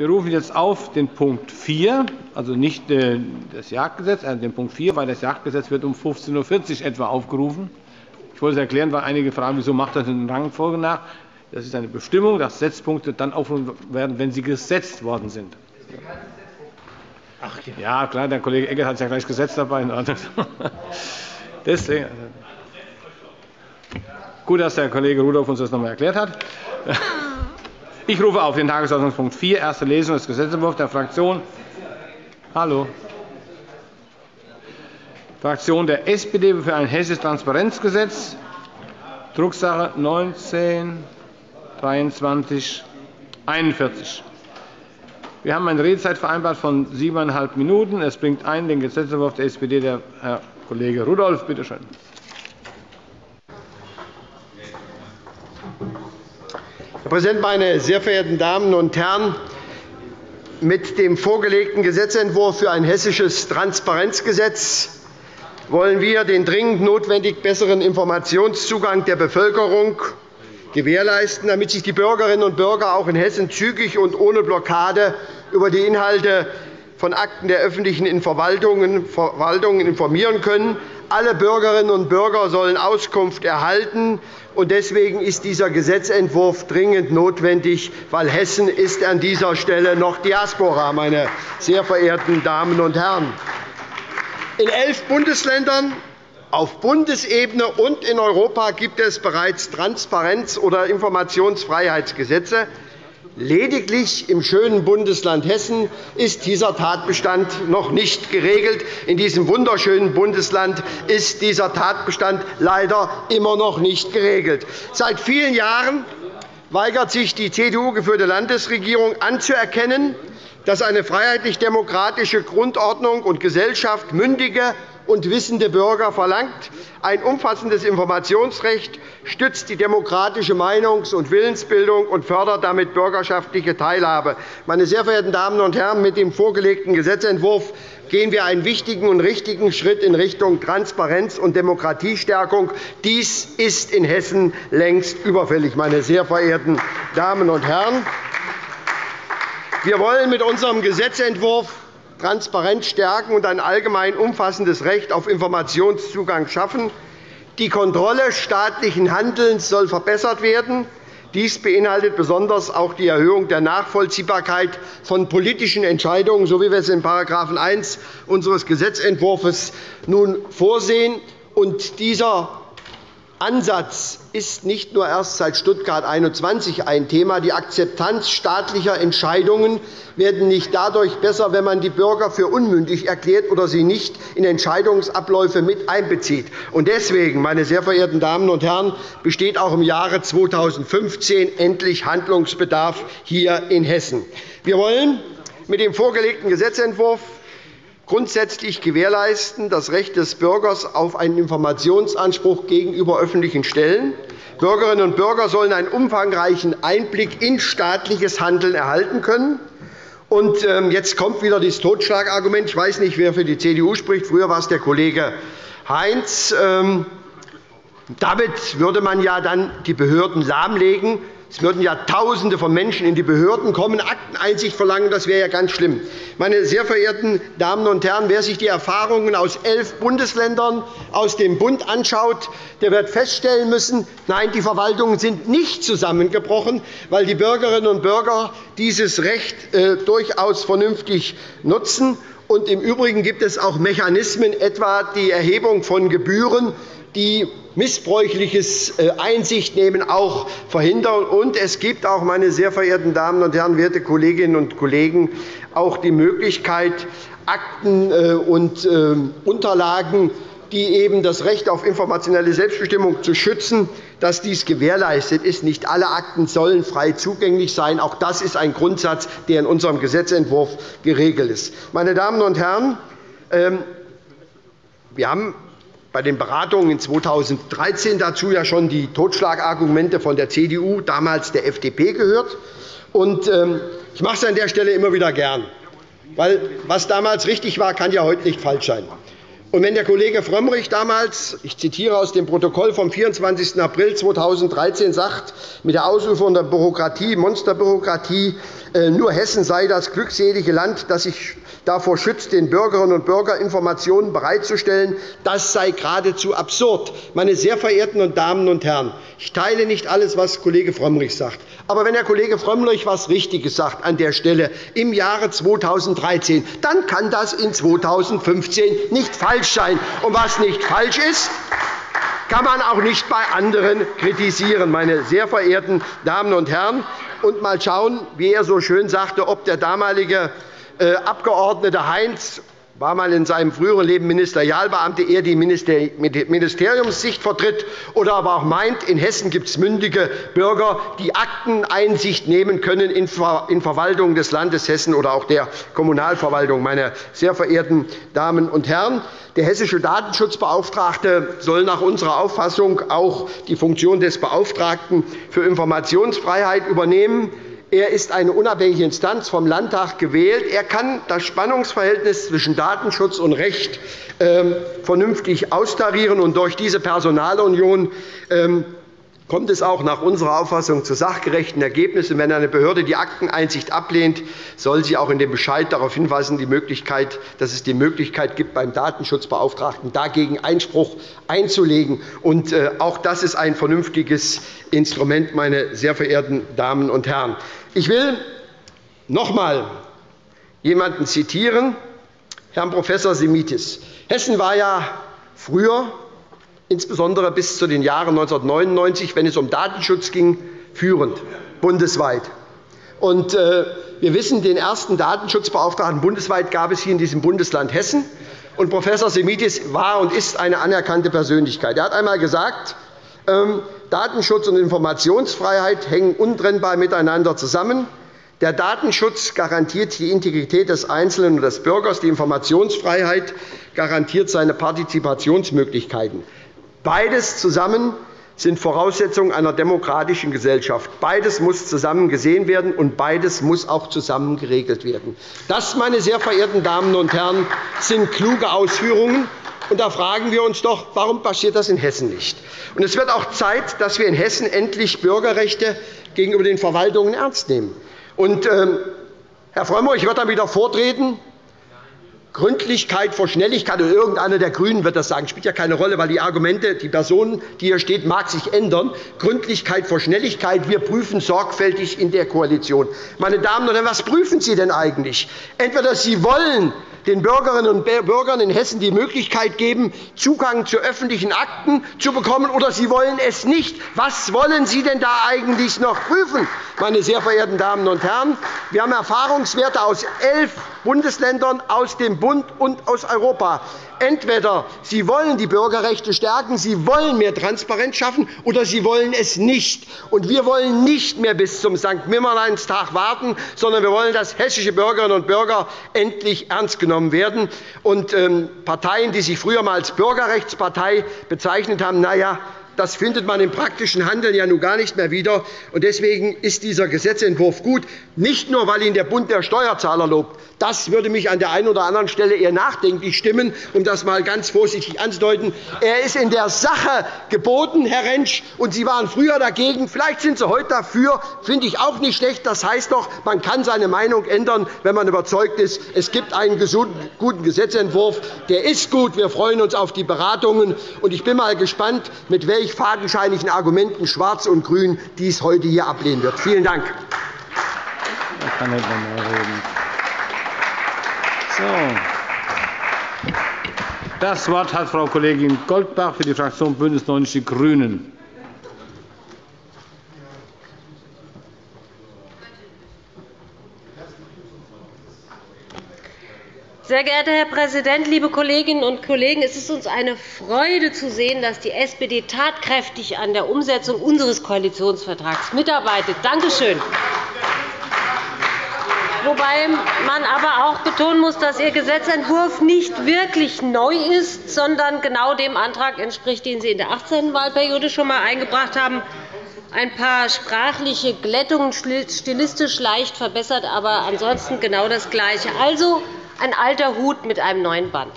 Wir rufen jetzt auf den Punkt 4, also nicht äh, das Jagdgesetz, also den Punkt 4, weil das Jagdgesetz wird um 15.40 Uhr etwa aufgerufen. Ich wollte es erklären, weil einige fragen, wieso macht das in Rangfolge nach. Das ist eine Bestimmung, dass Setzpunkte dann aufgerufen werden, wenn sie gesetzt worden sind. Ach, ja. ja, klar, der Kollege Eckert hat es ja gleich gesetzt dabei. Deswegen, gut, dass der Kollege Rudolph uns das noch einmal erklärt hat. Ich rufe auf den Tagesordnungspunkt 4, erste Lesung des Gesetzentwurfs der Fraktion Hallo. Fraktion der SPD für ein hessisches Transparenzgesetz, Drucksache 19 23 41. Wir haben eine Redezeit vereinbart von siebeneinhalb Minuten. Es bringt ein den Gesetzentwurf der SPD der Herr Kollege Rudolph. Bitte schön. Herr Präsident, meine sehr verehrten Damen und Herren! Mit dem vorgelegten Gesetzentwurf für ein hessisches Transparenzgesetz wollen wir den dringend notwendig besseren Informationszugang der Bevölkerung gewährleisten, damit sich die Bürgerinnen und Bürger auch in Hessen zügig und ohne Blockade über die Inhalte von Akten der öffentlichen Verwaltungen informieren können. Alle Bürgerinnen und Bürger sollen Auskunft erhalten. Deswegen ist dieser Gesetzentwurf dringend notwendig, weil Hessen ist an dieser Stelle noch Diaspora, meine sehr verehrten Damen und Herren. In elf Bundesländern auf Bundesebene und in Europa gibt es bereits Transparenz- oder Informationsfreiheitsgesetze. Lediglich im schönen Bundesland Hessen ist dieser Tatbestand noch nicht geregelt. In diesem wunderschönen Bundesland ist dieser Tatbestand leider immer noch nicht geregelt. Seit vielen Jahren weigert sich die CDU-geführte Landesregierung anzuerkennen, dass eine freiheitlich-demokratische Grundordnung und Gesellschaft mündige und wissende Bürger verlangt. Ein umfassendes Informationsrecht stützt die demokratische Meinungs- und Willensbildung und fördert damit bürgerschaftliche Teilhabe. Meine sehr verehrten Damen und Herren, mit dem vorgelegten Gesetzentwurf gehen wir einen wichtigen und richtigen Schritt in Richtung Transparenz und Demokratiestärkung. Dies ist in Hessen längst überfällig, meine sehr verehrten Damen und Herren. Wir wollen mit unserem Gesetzentwurf Transparenz stärken und ein allgemein umfassendes Recht auf Informationszugang schaffen. Die Kontrolle staatlichen Handelns soll verbessert werden. Dies beinhaltet besonders auch die Erhöhung der Nachvollziehbarkeit von politischen Entscheidungen, so wie wir es in § 1 unseres Gesetzentwurfs nun vorsehen. dieser Ansatz ist nicht nur erst seit Stuttgart 21 ein Thema. Die Akzeptanz staatlicher Entscheidungen wird nicht dadurch besser, wenn man die Bürger für unmündig erklärt oder sie nicht in Entscheidungsabläufe mit einbezieht. Deswegen, meine sehr verehrten Damen und Herren, besteht auch im Jahre 2015 endlich Handlungsbedarf hier in Hessen. Wir wollen mit dem vorgelegten Gesetzentwurf grundsätzlich gewährleisten das Recht des Bürgers auf einen Informationsanspruch gegenüber öffentlichen Stellen. Bürgerinnen und Bürger sollen einen umfangreichen Einblick in staatliches Handeln erhalten können. Und ähm, jetzt kommt wieder das Totschlagargument. Ich weiß nicht, wer für die CDU spricht. Früher war es der Kollege Heinz. Ähm, damit würde man ja dann die Behörden lahmlegen. Es würden ja Tausende von Menschen in die Behörden kommen, Akteneinsicht verlangen. Das wäre ja ganz schlimm. Meine sehr verehrten Damen und Herren, wer sich die Erfahrungen aus elf Bundesländern aus dem Bund anschaut, der wird feststellen müssen, nein, die Verwaltungen sind nicht zusammengebrochen, weil die Bürgerinnen und Bürger dieses Recht äh, durchaus vernünftig nutzen. Und Im Übrigen gibt es auch Mechanismen, etwa die Erhebung von Gebühren, die missbräuchliches äh, Einsichtnehmen auch verhindern. Und es gibt auch, meine sehr verehrten Damen und Herren, werte Kolleginnen und Kollegen, auch die Möglichkeit, Akten äh, und äh, Unterlagen die eben das Recht auf informationelle Selbstbestimmung zu schützen, dass dies gewährleistet ist. Nicht alle Akten sollen frei zugänglich sein. Auch das ist ein Grundsatz, der in unserem Gesetzentwurf geregelt ist. Meine Damen und Herren, ähm, wir haben bei den Beratungen in 2013 dazu ja schon die Totschlagargumente von der CDU, damals der FDP, gehört. Ähm, ich mache es an der Stelle immer wieder gern, weil was damals richtig war, kann ja heute nicht falsch sein. Und wenn der Kollege Frömmrich damals, ich zitiere aus dem Protokoll vom 24. April 2013, sagt, mit der Ausübung der Bürokratie, Monsterbürokratie, äh, nur Hessen sei das glückselige Land, das sich davor schützt, den Bürgerinnen und Bürgern Informationen bereitzustellen, das sei geradezu absurd. Meine sehr verehrten Damen und Herren, ich teile nicht alles, was Kollege Frömmrich sagt. Aber wenn der Kollege Frömmrich etwas Richtiges sagt an der Stelle im Jahre 2013, dann kann das in 2015 nicht falsch sein. Und was nicht falsch ist, kann man auch nicht bei anderen kritisieren, meine sehr verehrten Damen und Herren. Und mal schauen, wie er so schön sagte, ob der damalige äh, Abgeordnete Heinz war mal in seinem früheren Leben Ministerialbeamter, er die Ministeriumssicht vertritt oder aber auch meint, in Hessen gibt es mündige Bürger, die Akteneinsicht nehmen können in Verwaltung des Landes Hessen oder auch der Kommunalverwaltung. Meine sehr verehrten Damen und Herren, der hessische Datenschutzbeauftragte soll nach unserer Auffassung auch die Funktion des Beauftragten für Informationsfreiheit übernehmen. Er ist eine unabhängige Instanz vom Landtag gewählt. Er kann das Spannungsverhältnis zwischen Datenschutz und Recht ähm, vernünftig austarieren. Und durch diese Personalunion ähm, kommt es auch nach unserer Auffassung zu sachgerechten Ergebnissen. Wenn eine Behörde die Akteneinsicht ablehnt, soll sie auch in dem Bescheid darauf hinweisen, dass es die Möglichkeit gibt, beim Datenschutzbeauftragten dagegen Einspruch einzulegen. Äh, auch das ist ein vernünftiges Instrument, meine sehr verehrten Damen und Herren. Ich will noch einmal jemanden zitieren, Herrn Prof. Semitis. Hessen war ja früher insbesondere bis zu den Jahren 1999, wenn es um Datenschutz ging, führend bundesweit. Und, äh, wir wissen, den ersten Datenschutzbeauftragten bundesweit gab es hier in diesem Bundesland Hessen. Und Prof. Semitis war und ist eine anerkannte Persönlichkeit. Er hat einmal gesagt, ähm, Datenschutz und Informationsfreiheit hängen untrennbar miteinander zusammen. Der Datenschutz garantiert die Integrität des Einzelnen und des Bürgers. Die Informationsfreiheit garantiert seine Partizipationsmöglichkeiten. Beides zusammen sind Voraussetzungen einer demokratischen Gesellschaft. Beides muss zusammen gesehen werden, und beides muss auch zusammen geregelt werden. Das, meine sehr verehrten Damen und Herren, sind kluge Ausführungen. Und da fragen wir uns doch, warum passiert das in Hessen nicht? Und es wird auch Zeit, dass wir in Hessen endlich Bürgerrechte gegenüber den Verwaltungen ernst nehmen. Und, äh, Herr Frömmrich, ich werde dann wieder vortreten. Gründlichkeit vor Schnelligkeit, oder irgendeiner der GRÜNEN wird das sagen, spielt ja keine Rolle, weil die Argumente, die Person, die hier steht, mag sich ändern. Gründlichkeit vor Schnelligkeit, wir prüfen sorgfältig in der Koalition. Meine Damen und Herren, was prüfen Sie denn eigentlich? Entweder Sie wollen den Bürgerinnen und Bürgern in Hessen die Möglichkeit geben, Zugang zu öffentlichen Akten zu bekommen, oder Sie wollen es nicht. Was wollen Sie denn da eigentlich noch prüfen, meine sehr verehrten Damen und Herren? Wir haben Erfahrungswerte aus elf Bundesländern, aus dem Bund und aus Europa. Entweder Sie wollen die Bürgerrechte stärken, Sie wollen mehr Transparenz schaffen, oder Sie wollen es nicht. Und wir wollen nicht mehr bis zum St. Nimmerleinstag warten, sondern wir wollen, dass hessische Bürgerinnen und Bürger endlich ernst genommen werden. Und ähm, Parteien, die sich früher einmal als Bürgerrechtspartei bezeichnet haben, na ja, das findet man im praktischen Handeln ja nun gar nicht mehr wieder. Deswegen ist dieser Gesetzentwurf gut, nicht nur, weil ihn der Bund der Steuerzahler lobt. Das würde mich an der einen oder anderen Stelle eher nachdenklich stimmen, um das einmal ganz vorsichtig anzudeuten. Er ist in der Sache geboten, Herr Rentsch, und Sie waren früher dagegen. Vielleicht sind Sie heute dafür. Das finde ich auch nicht schlecht. Das heißt doch, man kann seine Meinung ändern, wenn man überzeugt ist, es gibt einen guten Gesetzentwurf. Der ist gut. Wir freuen uns auf die Beratungen. Ich bin mal gespannt, mit welchen völlig fadenscheinigen Argumenten Schwarz und Grün dies heute hier ablehnen wird. Vielen Dank. Das Wort hat Frau Kollegin Goldbach für die Fraktion BÜNDNIS 90 die GRÜNEN. Sehr geehrter Herr Präsident, liebe Kolleginnen und Kollegen! Es ist uns eine Freude zu sehen, dass die SPD tatkräftig an der Umsetzung unseres Koalitionsvertrags mitarbeitet. Danke schön. Wobei man aber auch betonen muss, dass Ihr Gesetzentwurf nicht wirklich neu ist, sondern genau dem Antrag entspricht, den Sie in der 18. Wahlperiode schon einmal eingebracht haben. Ein paar sprachliche Glättungen, stilistisch leicht verbessert, aber ansonsten genau das Gleiche. Also ein alter Hut mit einem neuen Band.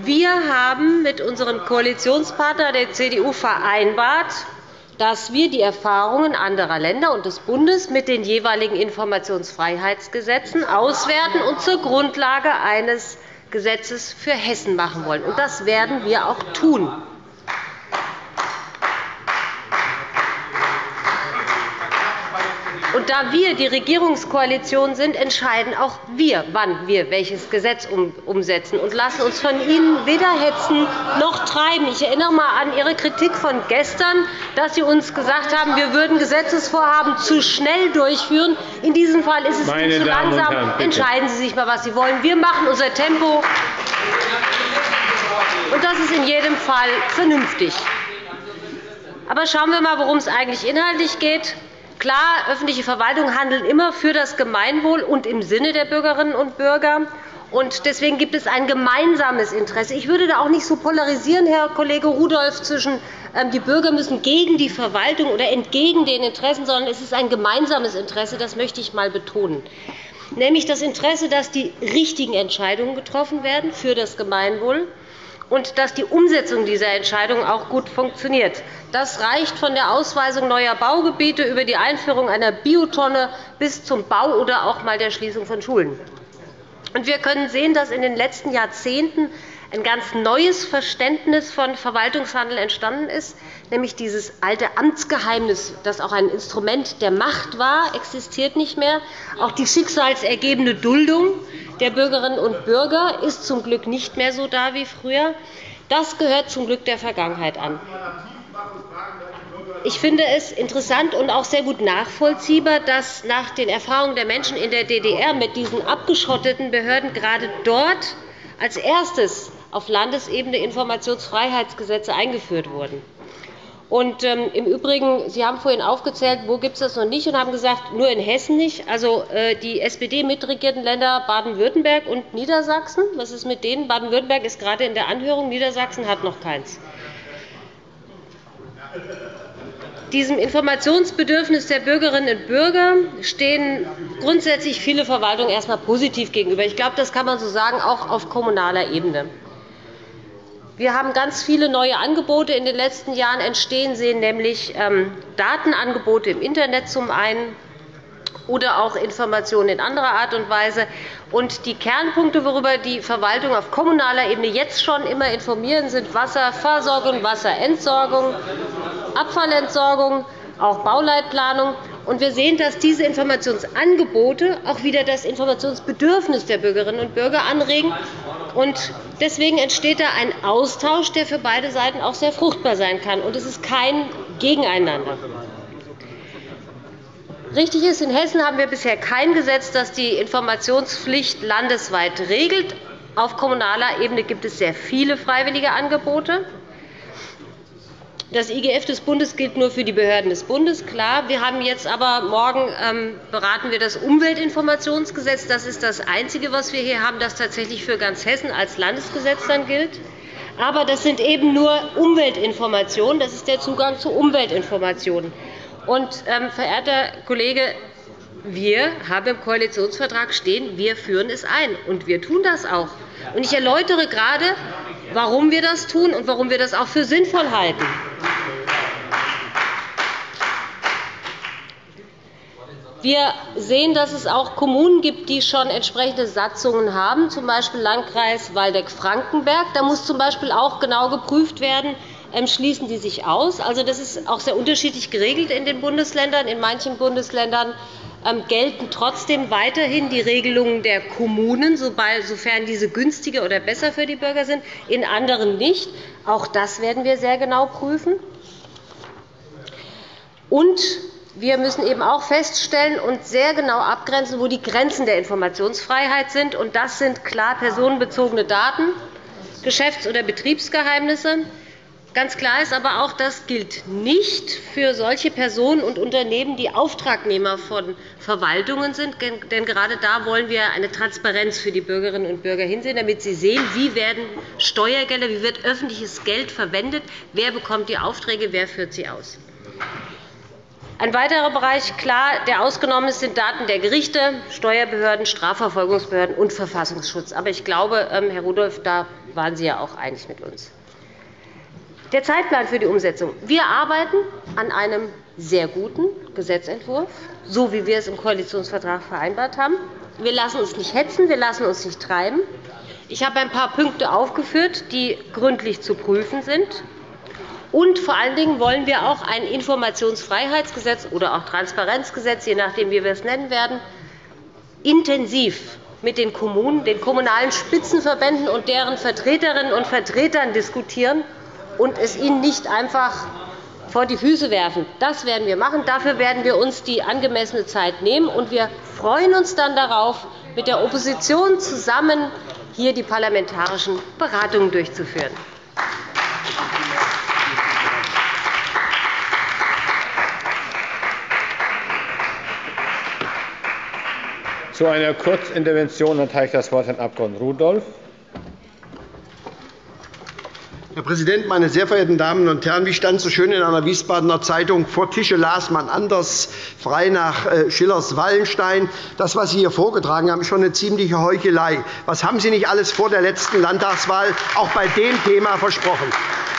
Wir haben mit unserem Koalitionspartner der CDU vereinbart, dass wir die Erfahrungen anderer Länder und des Bundes mit den jeweiligen Informationsfreiheitsgesetzen auswerten und zur Grundlage eines Gesetzes für Hessen machen wollen. Das werden wir auch tun. Da wir die Regierungskoalition sind, entscheiden auch wir, wann wir welches Gesetz umsetzen und lassen uns von Ihnen weder hetzen noch treiben. Ich erinnere einmal an Ihre Kritik von gestern, dass Sie uns gesagt haben, wir würden Gesetzesvorhaben zu schnell durchführen. In diesem Fall ist es Meine zu Damen langsam. Herren, Entscheiden Sie sich einmal, was Sie wollen. Wir machen unser Tempo. Und das ist in jedem Fall vernünftig. Aber schauen wir einmal, worum es eigentlich inhaltlich geht. Klar, öffentliche Verwaltungen handeln immer für das Gemeinwohl und im Sinne der Bürgerinnen und Bürger. Deswegen gibt es ein gemeinsames Interesse. Ich würde da auch nicht so polarisieren, Herr Kollege Rudolph, zwischen ähm, die Bürger müssen gegen die Verwaltung oder entgegen den Interessen, sondern es ist ein gemeinsames Interesse. Das möchte ich einmal betonen. Nämlich das Interesse, dass die richtigen Entscheidungen getroffen werden für das Gemeinwohl und dass die Umsetzung dieser Entscheidungen auch gut funktioniert. Das reicht von der Ausweisung neuer Baugebiete über die Einführung einer Biotonne bis zum Bau oder auch einmal der Schließung von Schulen. Wir können sehen, dass in den letzten Jahrzehnten ein ganz neues Verständnis von Verwaltungshandel entstanden ist, nämlich dieses alte Amtsgeheimnis, das auch ein Instrument der Macht war, existiert nicht mehr. Auch die schicksalsergebene Duldung der Bürgerinnen und Bürger ist zum Glück nicht mehr so da wie früher. Das gehört zum Glück der Vergangenheit an. Ich finde es interessant und auch sehr gut nachvollziehbar, dass nach den Erfahrungen der Menschen in der DDR mit diesen abgeschotteten Behörden gerade dort als erstes auf Landesebene Informationsfreiheitsgesetze eingeführt wurden. Und, ähm, Im Übrigen, Sie haben vorhin aufgezählt, wo gibt es das noch nicht, und haben gesagt, nur in Hessen nicht. Also, äh, die SPD-mitregierten Länder Baden-Württemberg und Niedersachsen. Was ist mit denen? Baden-Württemberg ist gerade in der Anhörung, Niedersachsen hat noch keins. Diesem Informationsbedürfnis der Bürgerinnen und Bürger stehen grundsätzlich viele Verwaltungen erst einmal positiv gegenüber. Ich glaube, das kann man so sagen, auch auf kommunaler Ebene. Wir haben ganz viele neue Angebote in den letzten Jahren entstehen sehen, nämlich ähm, Datenangebote im Internet zum einen oder auch Informationen in anderer Art und Weise. Und die Kernpunkte, worüber die Verwaltung auf kommunaler Ebene jetzt schon immer informieren, sind Wasserversorgung, Wasserentsorgung, Abfallentsorgung, auch Bauleitplanung. Und wir sehen, dass diese Informationsangebote auch wieder das Informationsbedürfnis der Bürgerinnen und Bürger anregen. Und deswegen entsteht da ein Austausch, der für beide Seiten auch sehr fruchtbar sein kann. Und es ist kein Gegeneinander. Richtig ist, in Hessen haben wir bisher kein Gesetz, das die Informationspflicht landesweit regelt. Auf kommunaler Ebene gibt es sehr viele freiwillige Angebote. Das IGF des Bundes gilt nur für die Behörden des Bundes. Klar, wir haben jetzt aber morgen ähm, beraten wir das Umweltinformationsgesetz. Das ist das Einzige, was wir hier haben, das tatsächlich für ganz Hessen als Landesgesetz dann gilt. Aber das sind eben nur Umweltinformationen. Das ist der Zugang zu Umweltinformationen. Und, ähm, verehrter Kollege, wir haben im Koalitionsvertrag stehen, wir führen es ein. Und wir tun das auch. Und ich erläutere gerade, warum wir das tun und warum wir das auch für sinnvoll halten. Wir sehen, dass es auch Kommunen gibt, die schon entsprechende Satzungen haben, z. B. Landkreis Waldeck-Frankenberg. Da muss z. B. auch genau geprüft werden, ähm, schließen die sich aus. Also, das ist auch sehr unterschiedlich geregelt in den Bundesländern. In manchen Bundesländern gelten trotzdem weiterhin die Regelungen der Kommunen, sofern diese günstiger oder besser für die Bürger sind, in anderen nicht. Auch das werden wir sehr genau prüfen. Und wir müssen eben auch feststellen und sehr genau abgrenzen, wo die Grenzen der Informationsfreiheit sind. Das sind klar personenbezogene Daten, Geschäfts- oder Betriebsgeheimnisse. Ganz klar ist aber auch, das gilt nicht für solche Personen und Unternehmen, die Auftragnehmer von Verwaltungen sind. Denn gerade da wollen wir eine Transparenz für die Bürgerinnen und Bürger hinsehen, damit sie sehen, wie werden Steuergelder, wie wird öffentliches Geld verwendet, wer bekommt die Aufträge, wer führt sie aus. Ein weiterer Bereich, klar, der ausgenommen ist, sind Daten der Gerichte, Steuerbehörden, Strafverfolgungsbehörden und Verfassungsschutz. Aber ich glaube, ähm, Herr Rudolph, da waren Sie ja auch einig mit uns. Der Zeitplan für die Umsetzung. Wir arbeiten an einem sehr guten Gesetzentwurf, so wie wir es im Koalitionsvertrag vereinbart haben. Wir lassen uns nicht hetzen, wir lassen uns nicht treiben. Ich habe ein paar Punkte aufgeführt, die gründlich zu prüfen sind. Und vor allen Dingen wollen wir auch ein Informationsfreiheitsgesetz oder auch Transparenzgesetz, je nachdem, wie wir es nennen werden, intensiv mit den Kommunen, den kommunalen Spitzenverbänden und deren Vertreterinnen und Vertretern diskutieren und es ihnen nicht einfach vor die Füße werfen. Das werden wir machen. Dafür werden wir uns die angemessene Zeit nehmen. Und wir freuen uns dann darauf, mit der Opposition zusammen hier die parlamentarischen Beratungen durchzuführen. Zu einer Kurzintervention erteile ich das Wort Herrn Abg. Rudolph. Herr Präsident, meine sehr verehrten Damen und Herren! Wie stand so schön in einer Wiesbadener Zeitung? Vor Tische las man anders, frei nach äh, Schillers Wallenstein. Das, was Sie hier vorgetragen haben, ist schon eine ziemliche Heuchelei. Was haben Sie nicht alles vor der letzten Landtagswahl auch bei dem Thema versprochen?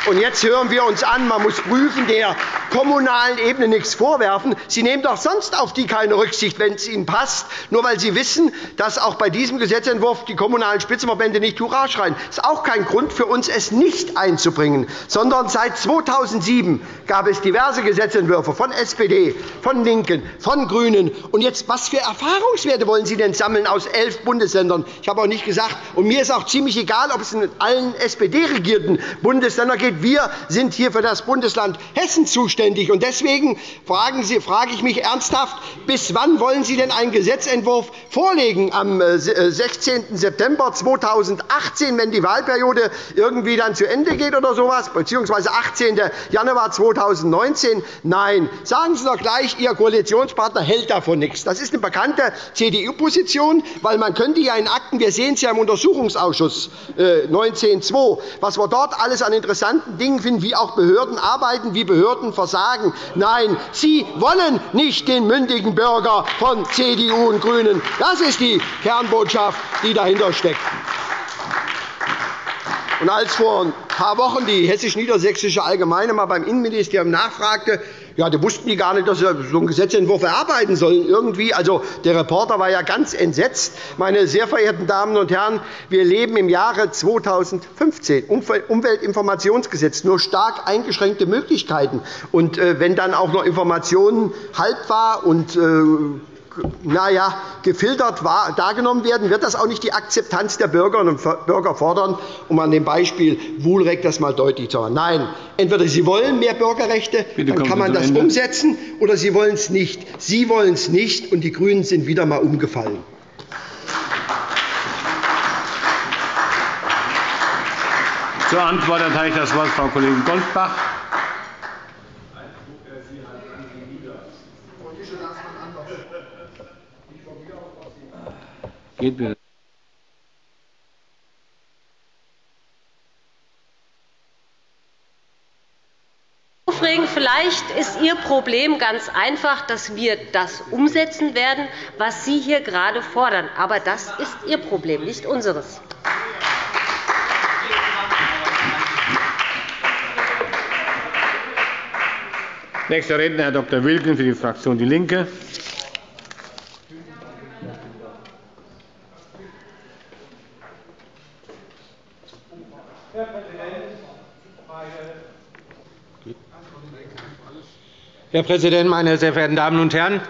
Und jetzt hören wir uns an, man muss prüfen, der kommunalen Ebene nichts vorwerfen. Sie nehmen doch sonst auf die keine Rücksicht, wenn es Ihnen passt, nur weil Sie wissen, dass auch bei diesem Gesetzentwurf die kommunalen Spitzenverbände nicht Hurra schreien. Das ist auch kein Grund für uns, es nicht einzubringen, sondern seit 2007 gab es diverse Gesetzentwürfe von SPD, von LINKEN, von GRÜNEN. Und jetzt, was für Erfahrungswerte wollen Sie denn sammeln aus elf Bundesländern? Ich habe auch nicht gesagt, und mir ist auch ziemlich egal, ob es in allen SPD-regierten Bundesländern geht, wir sind hier für das Bundesland Hessen zuständig. Deswegen frage ich mich ernsthaft, bis wann wollen Sie denn einen Gesetzentwurf vorlegen? Am 16. Äh, September 2018, wenn die Wahlperiode irgendwie dann zu Ende geht oder so etwas, bzw. 18. Januar 2019? Nein. Sagen Sie doch gleich, Ihr Koalitionspartner hält davon nichts. Das ist eine bekannte CDU-Position, weil man könnte ja in Akten, wir sehen es ja im Untersuchungsausschuss 19.2, äh, was wir dort alles an interessanten Dingen finden, wie auch Behörden arbeiten, wie Behörden versagen. Nein, Sie wollen nicht den mündigen Bürger von CDU und GRÜNEN. Das ist die Kernbotschaft, die dahinter steckt. Und als vor ein paar Wochen die Hessisch-Niedersächsische Allgemeine mal beim Innenministerium nachfragte, ja, da wussten die gar nicht, dass sie so einen Gesetzentwurf erarbeiten sollen. Irgendwie. Also, der Reporter war ja ganz entsetzt. Meine sehr verehrten Damen und Herren, wir leben im Jahre 2015. Umweltinformationsgesetz, nur stark eingeschränkte Möglichkeiten. Und äh, wenn dann auch noch Informationen haltbar und äh, na ja, gefiltert dargenommen werden, wird das auch nicht die Akzeptanz der Bürgerinnen und Bürger fordern, um an dem Beispiel Wohlrecht das einmal deutlich zu machen. Nein, entweder Sie wollen mehr Bürgerrechte, dann kann man das umsetzen, oder Sie wollen es nicht. Sie wollen es nicht, und die GRÜNEN sind wieder einmal umgefallen. Zur Antwort erteile ich das Wort Frau Kollegin Goldbach. Geht. Vielleicht ist Ihr Problem ganz einfach, dass wir das umsetzen werden, was Sie hier gerade fordern. Aber das ist Ihr Problem, nicht unseres. Nächster Redner, Herr Dr. Wilken für die Fraktion DIE LINKE. Herr Präsident, meine sehr verehrten Damen und Herren!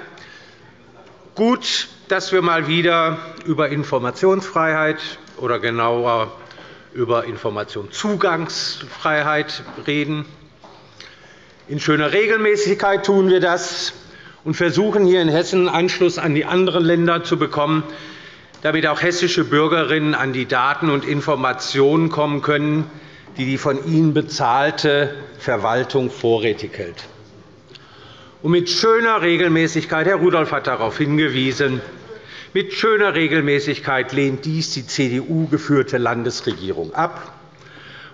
Gut, dass wir mal wieder über Informationsfreiheit oder genauer über Informationszugangsfreiheit reden. In schöner Regelmäßigkeit tun wir das und versuchen hier in Hessen Anschluss an die anderen Länder zu bekommen, damit auch hessische Bürgerinnen an die Daten und Informationen kommen können, die die von ihnen bezahlte Verwaltung vorrätig hält. Und mit schöner Regelmäßigkeit, Herr Rudolph hat darauf hingewiesen, mit schöner Regelmäßigkeit lehnt dies die CDU-geführte Landesregierung ab.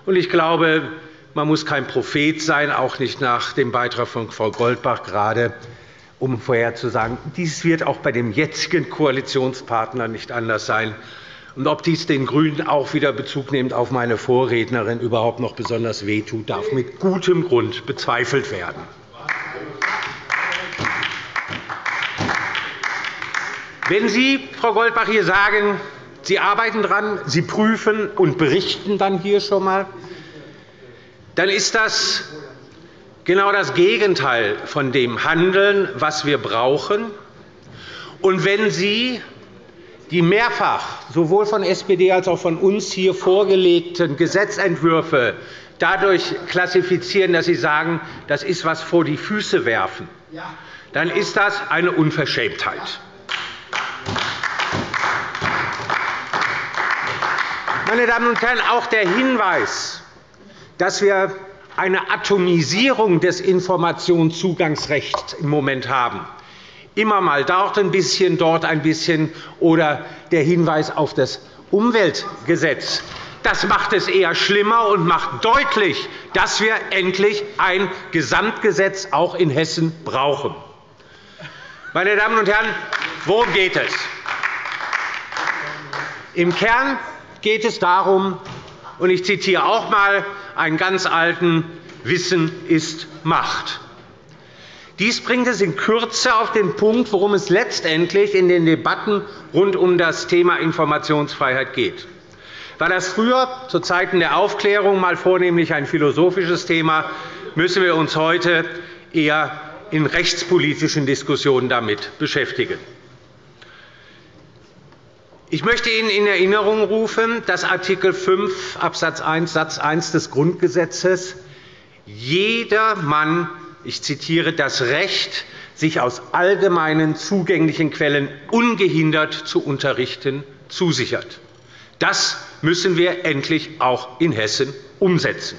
Ich glaube, man muss kein Prophet sein, auch nicht nach dem Beitrag von Frau Goldbach gerade, um vorherzusagen, dies wird auch bei dem jetzigen Koalitionspartner nicht anders sein. Und ob dies den GRÜNEN auch wieder Bezug nehmend auf meine Vorrednerin überhaupt noch besonders wehtut, darf mit gutem Grund bezweifelt werden. Wenn Sie, Frau Goldbach, hier sagen, Sie arbeiten daran, Sie prüfen und berichten dann hier schon einmal, dann ist das genau das Gegenteil von dem Handeln, was wir brauchen. Und wenn Sie die mehrfach sowohl von SPD als auch von uns hier vorgelegten Gesetzentwürfe dadurch klassifizieren, dass Sie sagen, das ist etwas vor die Füße werfen, dann ist das eine Unverschämtheit. Meine Damen und Herren, auch der Hinweis, dass wir eine Atomisierung des Informationszugangsrechts im Moment haben, immer mal dort ein bisschen, dort ein bisschen, oder der Hinweis auf das Umweltgesetz, das macht es eher schlimmer und macht deutlich, dass wir endlich ein Gesamtgesetz auch in Hessen brauchen. Meine Damen und Herren, worum geht es? Im Kern geht es darum, und ich zitiere auch einmal einen ganz alten Wissen ist Macht. Dies bringt es in Kürze auf den Punkt, worum es letztendlich in den Debatten rund um das Thema Informationsfreiheit geht. War das früher zu Zeiten der Aufklärung mal vornehmlich ein philosophisches Thema, müssen wir uns heute eher in rechtspolitischen Diskussionen damit beschäftigen. Ich möchte Ihnen in Erinnerung rufen, dass Art. 5 Abs. 1 Satz 1 des Grundgesetzes jeder Mann, ich zitiere, das Recht, sich aus allgemeinen zugänglichen Quellen ungehindert zu unterrichten, zusichert. Das müssen wir endlich auch in Hessen umsetzen.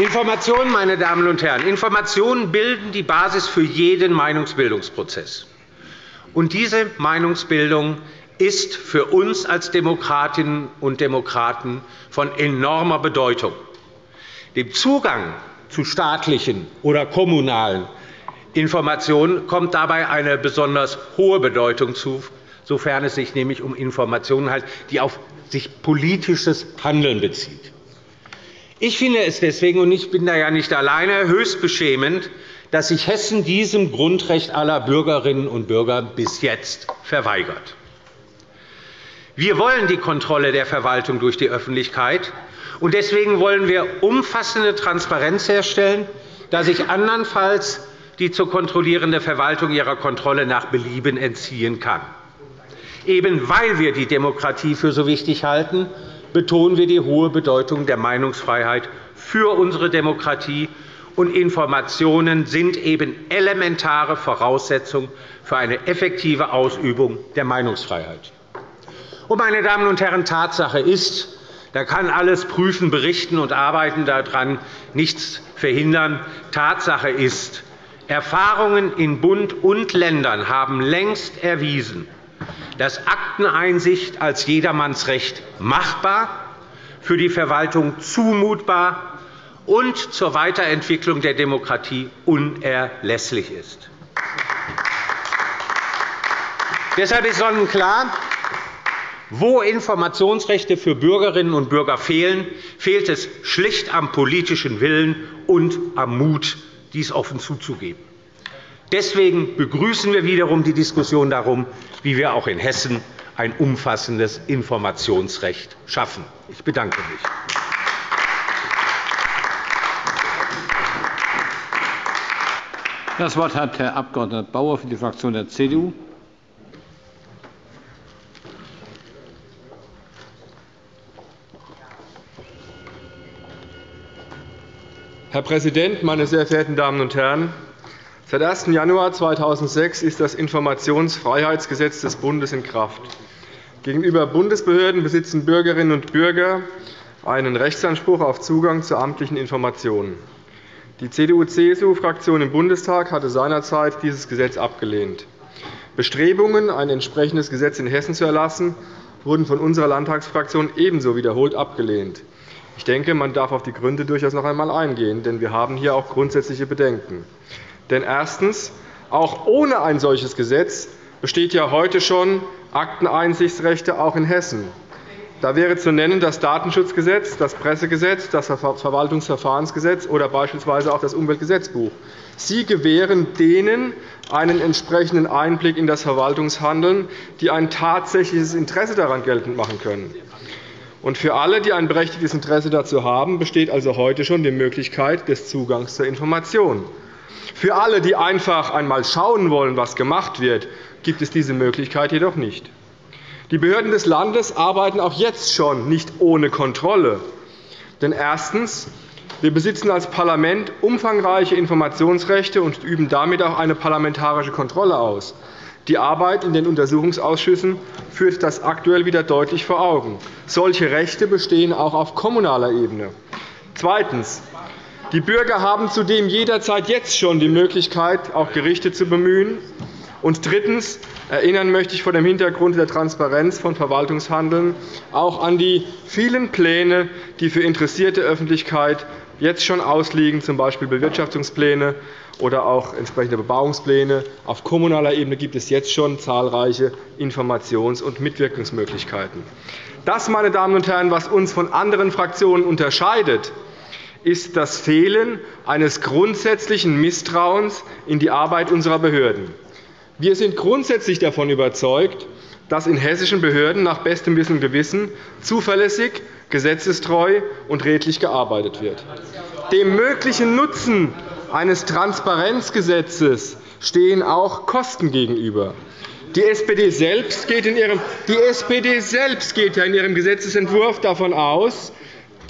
Informationen, meine Damen und Herren, Informationen bilden die Basis für jeden Meinungsbildungsprozess. Und diese Meinungsbildung ist für uns als Demokratinnen und Demokraten von enormer Bedeutung. Dem Zugang zu staatlichen oder kommunalen Informationen kommt dabei eine besonders hohe Bedeutung zu, sofern es sich nämlich um Informationen handelt, die auf sich politisches Handeln bezieht. Ich finde es deswegen, und ich bin da ja nicht alleine, höchst beschämend, dass sich Hessen diesem Grundrecht aller Bürgerinnen und Bürger bis jetzt verweigert. Wir wollen die Kontrolle der Verwaltung durch die Öffentlichkeit. und Deswegen wollen wir umfassende Transparenz herstellen, da sich andernfalls die zu kontrollierende Verwaltung ihrer Kontrolle nach Belieben entziehen kann. Eben weil wir die Demokratie für so wichtig halten, betonen wir die hohe Bedeutung der Meinungsfreiheit für unsere Demokratie und Informationen sind eben elementare Voraussetzung für eine effektive Ausübung der Meinungsfreiheit. meine Damen und Herren, Tatsache ist, da kann alles prüfen, berichten und arbeiten daran nichts verhindern. Tatsache ist, Erfahrungen in Bund und Ländern haben längst erwiesen, dass Akteneinsicht als Jedermannsrecht machbar, für die Verwaltung zumutbar und zur Weiterentwicklung der Demokratie unerlässlich ist. Deshalb ist sonnenklar, wo Informationsrechte für Bürgerinnen und Bürger fehlen, fehlt es schlicht am politischen Willen und am Mut, dies offen zuzugeben. Deswegen begrüßen wir wiederum die Diskussion darum, wie wir auch in Hessen ein umfassendes Informationsrecht schaffen. Ich bedanke mich. Das Wort hat Herr Abg. Bauer für die Fraktion der CDU. Herr Präsident, meine sehr verehrten Damen und Herren! Seit 1. Januar 2006 ist das Informationsfreiheitsgesetz des Bundes in Kraft. Gegenüber Bundesbehörden besitzen Bürgerinnen und Bürger einen Rechtsanspruch auf Zugang zu amtlichen Informationen. Die CDU-CSU-Fraktion im Bundestag hatte seinerzeit dieses Gesetz abgelehnt. Bestrebungen, ein entsprechendes Gesetz in Hessen zu erlassen, wurden von unserer Landtagsfraktion ebenso wiederholt abgelehnt. Ich denke, man darf auf die Gründe durchaus noch einmal eingehen, denn wir haben hier auch grundsätzliche Bedenken. Denn erstens. Auch ohne ein solches Gesetz besteht ja heute schon Akteneinsichtsrechte auch in Hessen. Da wäre zu nennen das Datenschutzgesetz, das Pressegesetz, das Verwaltungsverfahrensgesetz oder beispielsweise auch das Umweltgesetzbuch. Sie gewähren denen einen entsprechenden Einblick in das Verwaltungshandeln, die ein tatsächliches Interesse daran geltend machen können. Und für alle, die ein berechtigtes Interesse dazu haben, besteht also heute schon die Möglichkeit des Zugangs zur Information. Für alle, die einfach einmal schauen wollen, was gemacht wird, gibt es diese Möglichkeit jedoch nicht. Die Behörden des Landes arbeiten auch jetzt schon nicht ohne Kontrolle. Denn erstens. Wir besitzen als Parlament umfangreiche Informationsrechte und üben damit auch eine parlamentarische Kontrolle aus. Die Arbeit in den Untersuchungsausschüssen führt das aktuell wieder deutlich vor Augen. Solche Rechte bestehen auch auf kommunaler Ebene. Zweitens. Die Bürger haben zudem jederzeit jetzt schon die Möglichkeit, auch Gerichte zu bemühen. Und drittens. Erinnern möchte ich vor dem Hintergrund der Transparenz von Verwaltungshandeln auch an die vielen Pläne, die für interessierte Öffentlichkeit jetzt schon ausliegen, z. B. Bewirtschaftungspläne oder auch entsprechende Bebauungspläne. Auf kommunaler Ebene gibt es jetzt schon zahlreiche Informations- und Mitwirkungsmöglichkeiten. Das, meine Damen und Herren, was uns von anderen Fraktionen unterscheidet, ist das Fehlen eines grundsätzlichen Misstrauens in die Arbeit unserer Behörden. Wir sind grundsätzlich davon überzeugt, dass in hessischen Behörden nach bestem Wissen und Gewissen zuverlässig, gesetzestreu und redlich gearbeitet wird. Dem möglichen Nutzen eines Transparenzgesetzes stehen auch Kosten gegenüber. Die SPD selbst geht in ihrem, Gesetzentwurf davon aus,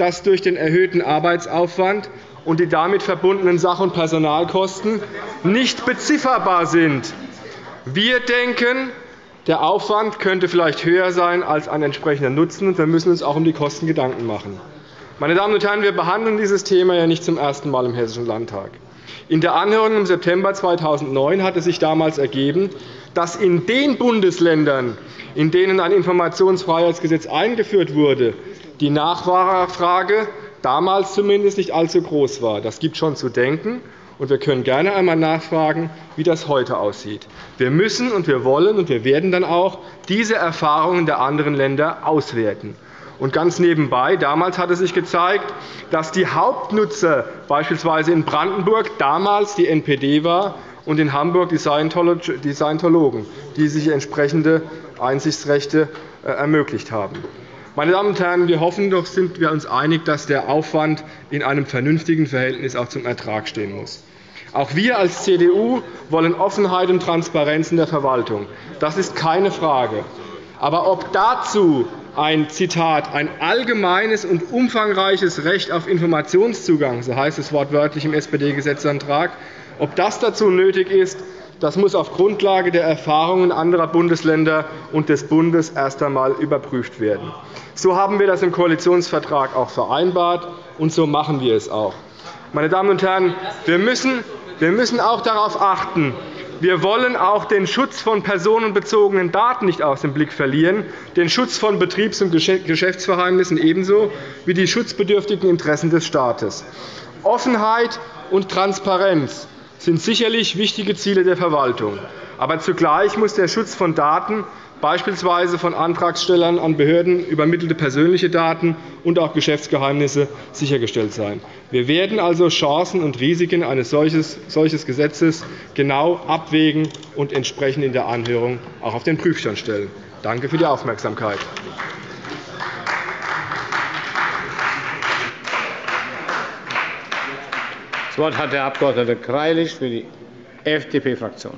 dass durch den erhöhten Arbeitsaufwand und die damit verbundenen Sach- und Personalkosten nicht bezifferbar sind. Wir denken, der Aufwand könnte vielleicht höher sein als ein entsprechender Nutzen, und wir müssen uns auch um die Kosten Gedanken machen. Meine Damen und Herren, wir behandeln dieses Thema ja nicht zum ersten Mal im Hessischen Landtag. In der Anhörung im September 2009 hatte sich damals ergeben, dass in den Bundesländern, in denen ein Informationsfreiheitsgesetz eingeführt wurde, die Nachfrage damals zumindest nicht allzu groß war. Das gibt schon zu denken. Und wir können gerne einmal nachfragen, wie das heute aussieht. Wir müssen und wir wollen und wir werden dann auch diese Erfahrungen der anderen Länder auswerten. Ganz nebenbei, damals hat es sich gezeigt, dass die Hauptnutzer beispielsweise in Brandenburg damals die NPD war und in Hamburg die Scientologen, die sich entsprechende Einsichtsrechte äh, ermöglicht haben. Meine Damen und Herren, wir hoffen doch, sind wir uns einig, dass der Aufwand in einem vernünftigen Verhältnis auch zum Ertrag stehen muss. Auch wir als CDU wollen Offenheit und Transparenz in der Verwaltung. Das ist keine Frage. Aber ob dazu ein Zitat, ein allgemeines und umfangreiches Recht auf Informationszugang, so heißt es wortwörtlich im SPD-Gesetzantrag, ob das dazu nötig ist, das muss auf Grundlage der Erfahrungen anderer Bundesländer und des Bundes erst einmal überprüft werden. So haben wir das im Koalitionsvertrag auch vereinbart, und so machen wir es auch. Meine Damen und Herren, wir müssen wir müssen auch darauf achten, wir wollen auch den Schutz von personenbezogenen Daten nicht aus dem Blick verlieren, den Schutz von Betriebs- und Geschäftsverheimnissen ebenso wie die schutzbedürftigen Interessen des Staates. Offenheit und Transparenz sind sicherlich wichtige Ziele der Verwaltung. Aber zugleich muss der Schutz von Daten beispielsweise von Antragstellern an Behörden übermittelte persönliche Daten und auch Geschäftsgeheimnisse sichergestellt sein. Wir werden also Chancen und Risiken eines solchen Gesetzes genau abwägen und entsprechend in der Anhörung auch auf den Prüfstand stellen. Danke für die Aufmerksamkeit. Das Wort hat der Abg. Greilich für die FDP-Fraktion.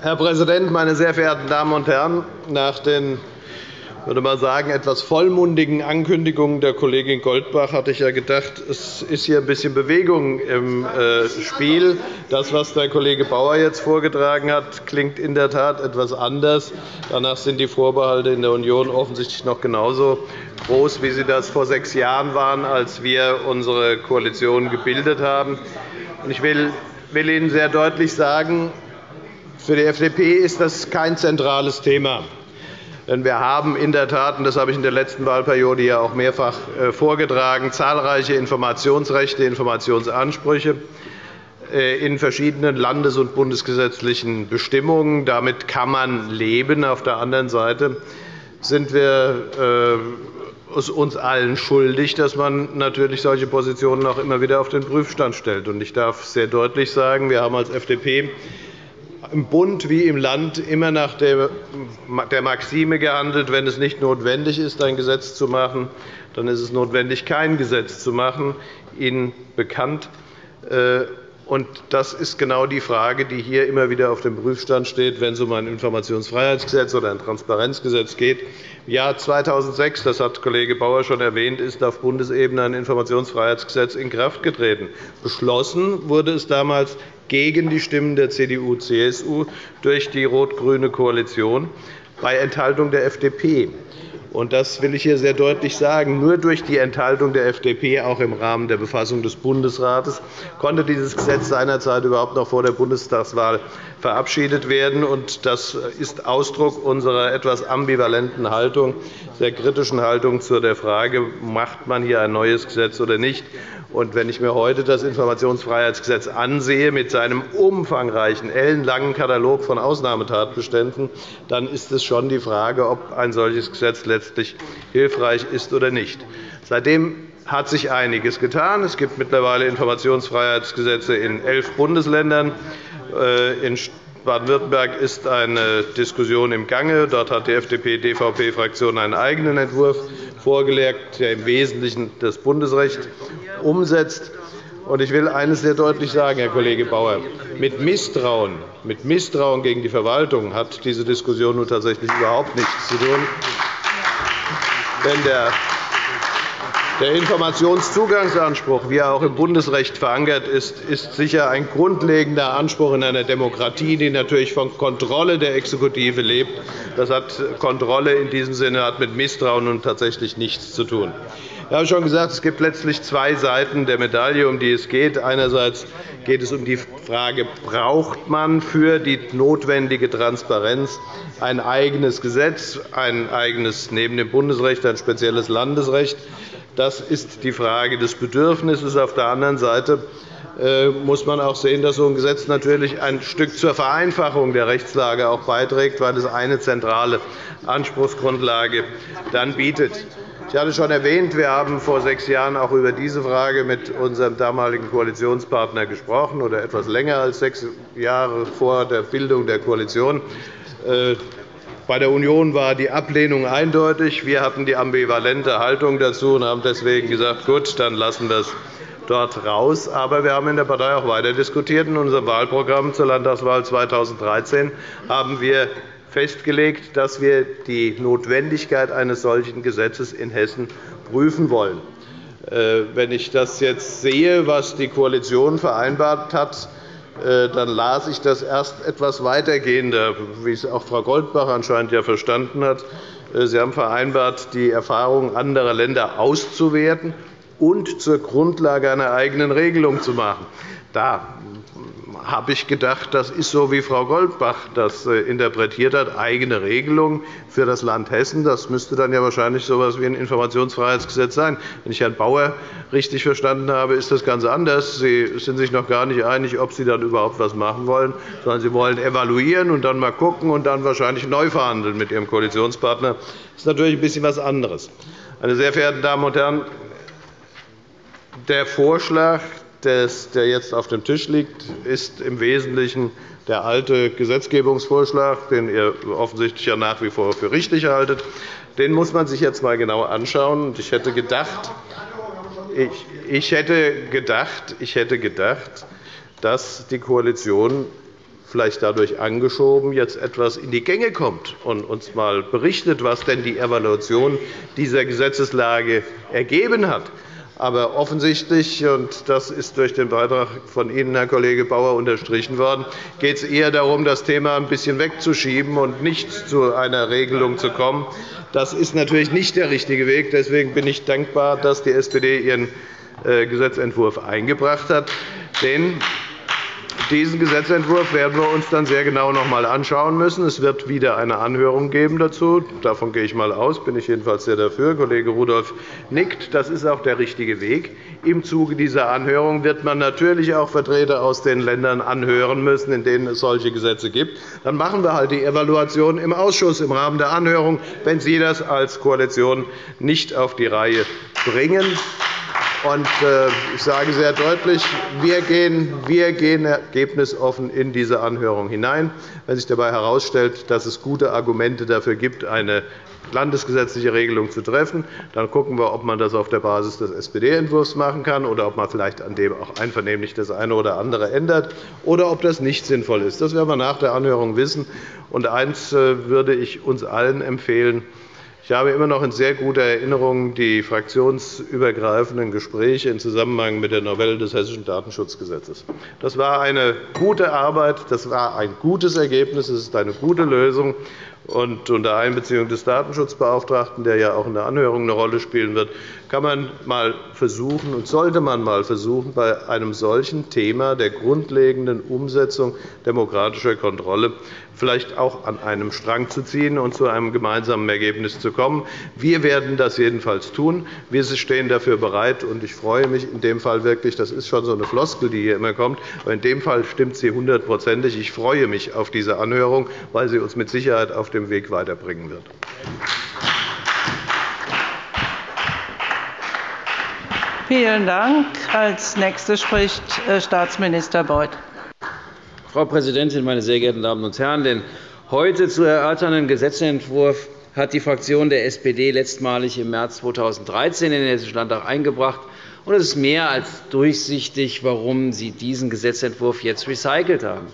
Herr Präsident, meine sehr verehrten Damen und Herren! Nach den würde mal sagen, etwas vollmundigen Ankündigungen der Kollegin Goldbach hatte ich ja gedacht, es ist hier ein bisschen Bewegung im äh, Spiel. Das, was der Kollege Bauer jetzt vorgetragen hat, klingt in der Tat etwas anders. Danach sind die Vorbehalte in der Union offensichtlich noch genauso groß, wie sie das vor sechs Jahren waren, als wir unsere Koalition gebildet haben. Ich will Ihnen sehr deutlich sagen, für die FDP ist das kein zentrales Thema. Denn wir haben in der Tat, und das habe ich in der letzten Wahlperiode ja auch mehrfach äh, vorgetragen, zahlreiche Informationsrechte, Informationsansprüche äh, in verschiedenen landes- und bundesgesetzlichen Bestimmungen. Damit kann man leben. Auf der anderen Seite sind wir äh, es uns allen schuldig, dass man natürlich solche Positionen auch immer wieder auf den Prüfstand stellt. Ich darf sehr deutlich sagen, wir haben als FDP im Bund wie im Land immer nach der Maxime gehandelt, wenn es nicht notwendig ist, ein Gesetz zu machen, dann ist es notwendig, kein Gesetz zu machen, Ihnen bekannt. Äh, das ist genau die Frage, die hier immer wieder auf dem Prüfstand steht, wenn es um ein Informationsfreiheitsgesetz oder ein Transparenzgesetz geht. Im Jahr 2006, das hat Kollege Bauer schon erwähnt, ist auf Bundesebene ein Informationsfreiheitsgesetz in Kraft getreten. Beschlossen wurde es damals gegen die Stimmen der CDU-CSU durch die rot-grüne Koalition bei Enthaltung der FDP. Das will ich hier sehr deutlich sagen. Nur durch die Enthaltung der FDP, auch im Rahmen der Befassung des Bundesrates, konnte dieses Gesetz seinerzeit überhaupt noch vor der Bundestagswahl verabschiedet werden. Das ist Ausdruck unserer etwas ambivalenten Haltung, sehr kritischen Haltung zu der Frage, macht man hier ein neues Gesetz oder nicht. Und wenn ich mir heute das Informationsfreiheitsgesetz ansehe mit seinem umfangreichen, ellenlangen Katalog von Ausnahmetatbeständen, dann ist es schon die Frage, ob ein solches Gesetz letztlich hilfreich ist oder nicht. Seitdem hat sich einiges getan. Es gibt mittlerweile Informationsfreiheitsgesetze in elf Bundesländern. Äh, in Baden-Württemberg ist eine Diskussion im Gange. Dort hat die FDP-DVP-Fraktion einen eigenen Entwurf vorgelegt, der im Wesentlichen das Bundesrecht umsetzt. Ich will eines sehr deutlich sagen, Herr Kollege Bauer. Mit Misstrauen, mit Misstrauen gegen die Verwaltung hat diese Diskussion nun tatsächlich überhaupt nichts zu tun. Denn der der Informationszugangsanspruch, wie er auch im Bundesrecht verankert ist, ist sicher ein grundlegender Anspruch in einer Demokratie, die natürlich von Kontrolle der Exekutive lebt. Das hat Kontrolle in diesem Sinne hat mit Misstrauen nun tatsächlich nichts zu tun. Ich habe schon gesagt, es gibt letztlich zwei Seiten der Medaille, um die es geht. Einerseits geht es um die Frage, braucht man für die notwendige Transparenz ein eigenes Gesetz, ein eigenes neben dem Bundesrecht ein spezielles Landesrecht. Das ist die Frage des Bedürfnisses. Auf der anderen Seite äh, muss man auch sehen, dass so ein Gesetz natürlich ein Stück zur Vereinfachung der Rechtslage auch beiträgt, weil es eine zentrale Anspruchsgrundlage dann bietet. Ich hatte schon erwähnt, wir haben vor sechs Jahren auch über diese Frage mit unserem damaligen Koalitionspartner gesprochen, oder etwas länger als sechs Jahre vor der Bildung der Koalition. Bei der Union war die Ablehnung eindeutig. Wir hatten die ambivalente Haltung dazu und haben deswegen gesagt, gut, dann lassen wir es dort raus. Aber wir haben in der Partei auch weiter diskutiert. In unserem Wahlprogramm zur Landtagswahl 2013 haben wir festgelegt, dass wir die Notwendigkeit eines solchen Gesetzes in Hessen prüfen wollen. Äh, wenn ich das jetzt sehe, was die Koalition vereinbart hat, dann las ich das erst etwas weitergehender, wie es auch Frau Goldbach anscheinend ja verstanden hat. Äh, Sie haben vereinbart, die Erfahrungen anderer Länder auszuwerten und zur Grundlage einer eigenen Regelung zu machen. Da habe ich gedacht, das ist so, wie Frau Goldbach das äh, interpretiert hat, eigene Regelung für das Land Hessen. Das müsste dann ja wahrscheinlich so etwas wie ein Informationsfreiheitsgesetz sein. Wenn ich Herrn Bauer richtig verstanden habe, ist das ganz anders. Sie sind sich noch gar nicht einig, ob Sie dann überhaupt etwas machen wollen, sondern Sie wollen evaluieren und dann einmal schauen und dann wahrscheinlich neu verhandeln mit Ihrem Koalitionspartner. Das ist natürlich ein bisschen etwas anderes. Meine sehr verehrten Damen und Herren, der Vorschlag, der jetzt auf dem Tisch liegt, ist im Wesentlichen der alte Gesetzgebungsvorschlag, den ihr offensichtlich ja nach wie vor für richtig haltet. Den muss man sich jetzt einmal genau anschauen. Ich hätte gedacht, ich hätte gedacht, ich hätte gedacht dass die Koalition vielleicht dadurch angeschoben jetzt etwas in die Gänge kommt und uns einmal berichtet, was denn die Evaluation dieser Gesetzeslage ergeben hat. Aber offensichtlich, und das ist durch den Beitrag von Ihnen, Herr Kollege Bauer, unterstrichen worden, geht es eher darum, das Thema ein bisschen wegzuschieben und nicht zu einer Regelung zu kommen. Das ist natürlich nicht der richtige Weg. Deswegen bin ich dankbar, dass die SPD ihren äh, Gesetzentwurf eingebracht hat. Denn Diesen Gesetzentwurf werden wir uns dann sehr genau noch einmal anschauen müssen. Es wird wieder eine Anhörung geben dazu. Davon gehe ich einmal aus, bin ich jedenfalls sehr dafür. Kollege Rudolph nickt. Das ist auch der richtige Weg. Im Zuge dieser Anhörung wird man natürlich auch Vertreter aus den Ländern anhören müssen, in denen es solche Gesetze gibt. Dann machen wir halt die Evaluation im Ausschuss im Rahmen der Anhörung, wenn Sie das als Koalition nicht auf die Reihe bringen. Äh, ich sage sehr deutlich, wir gehen, wir gehen ergebnisoffen in diese Anhörung hinein. Wenn sich dabei herausstellt, dass es gute Argumente dafür gibt, eine landesgesetzliche Regelung zu treffen, dann schauen wir, ob man das auf der Basis des SPD-Entwurfs machen kann oder ob man vielleicht an dem auch einvernehmlich das eine oder andere ändert oder ob das nicht sinnvoll ist. Das werden wir nach der Anhörung wissen. Und eines äh, würde ich uns allen empfehlen, ich habe immer noch in sehr guter Erinnerung die fraktionsübergreifenden Gespräche im Zusammenhang mit der Novelle des Hessischen Datenschutzgesetzes. Das war eine gute Arbeit, das war ein gutes Ergebnis, es ist eine gute Lösung und unter Einbeziehung des Datenschutzbeauftragten, der ja auch in der Anhörung eine Rolle spielen wird, kann man mal versuchen und sollte man mal versuchen, bei einem solchen Thema der grundlegenden Umsetzung demokratischer Kontrolle vielleicht auch an einem Strang zu ziehen und zu einem gemeinsamen Ergebnis zu kommen. Wir werden das jedenfalls tun. Wir stehen dafür bereit. und Ich freue mich in dem Fall wirklich, das ist schon so eine Floskel, die hier immer kommt, aber in dem Fall stimmt sie hundertprozentig. Ich freue mich auf diese Anhörung, weil sie uns mit Sicherheit auf dem Weg weiterbringen wird. Vielen Dank. Als Nächster spricht äh, Staatsminister Beuth. Frau Präsidentin, meine sehr geehrten Damen und Herren! Den heute zu erörternden Gesetzentwurf hat die Fraktion der SPD letztmalig im März 2013 in den Hessischen Landtag eingebracht. Es ist mehr als durchsichtig, warum Sie diesen Gesetzentwurf jetzt recycelt haben.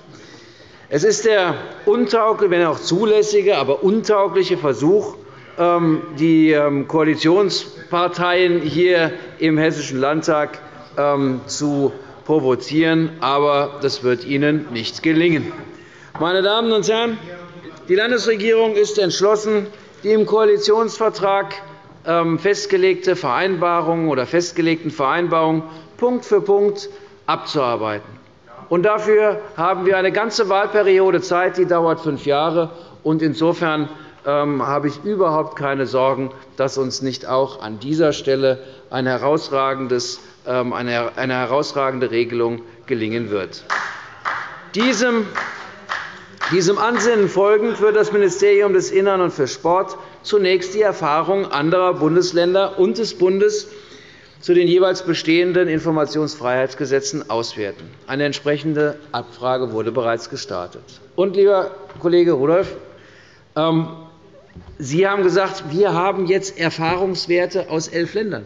Es ist der untaugliche, wenn auch zulässige, aber untaugliche Versuch, ähm, die ähm, Koalitionsparteien hier im Hessischen Landtag ähm, zu provozieren. Aber das wird Ihnen nicht gelingen. Meine Damen und Herren, die Landesregierung ist entschlossen, die im Koalitionsvertrag festgelegte Vereinbarungen oder festgelegten Vereinbarungen Punkt für Punkt abzuarbeiten. Und dafür haben wir eine ganze Wahlperiode Zeit, die dauert fünf Jahre. Und insofern ähm, habe ich überhaupt keine Sorgen, dass uns nicht auch an dieser Stelle ein ähm, eine herausragende Regelung gelingen wird. Diesem diesem Ansinnen folgend wird das Ministerium des Innern und für Sport zunächst die Erfahrungen anderer Bundesländer und des Bundes zu den jeweils bestehenden Informationsfreiheitsgesetzen auswerten. Eine entsprechende Abfrage wurde bereits gestartet. Und, lieber Kollege Rudolph, ähm, Sie haben gesagt, wir haben jetzt Erfahrungswerte aus elf Ländern.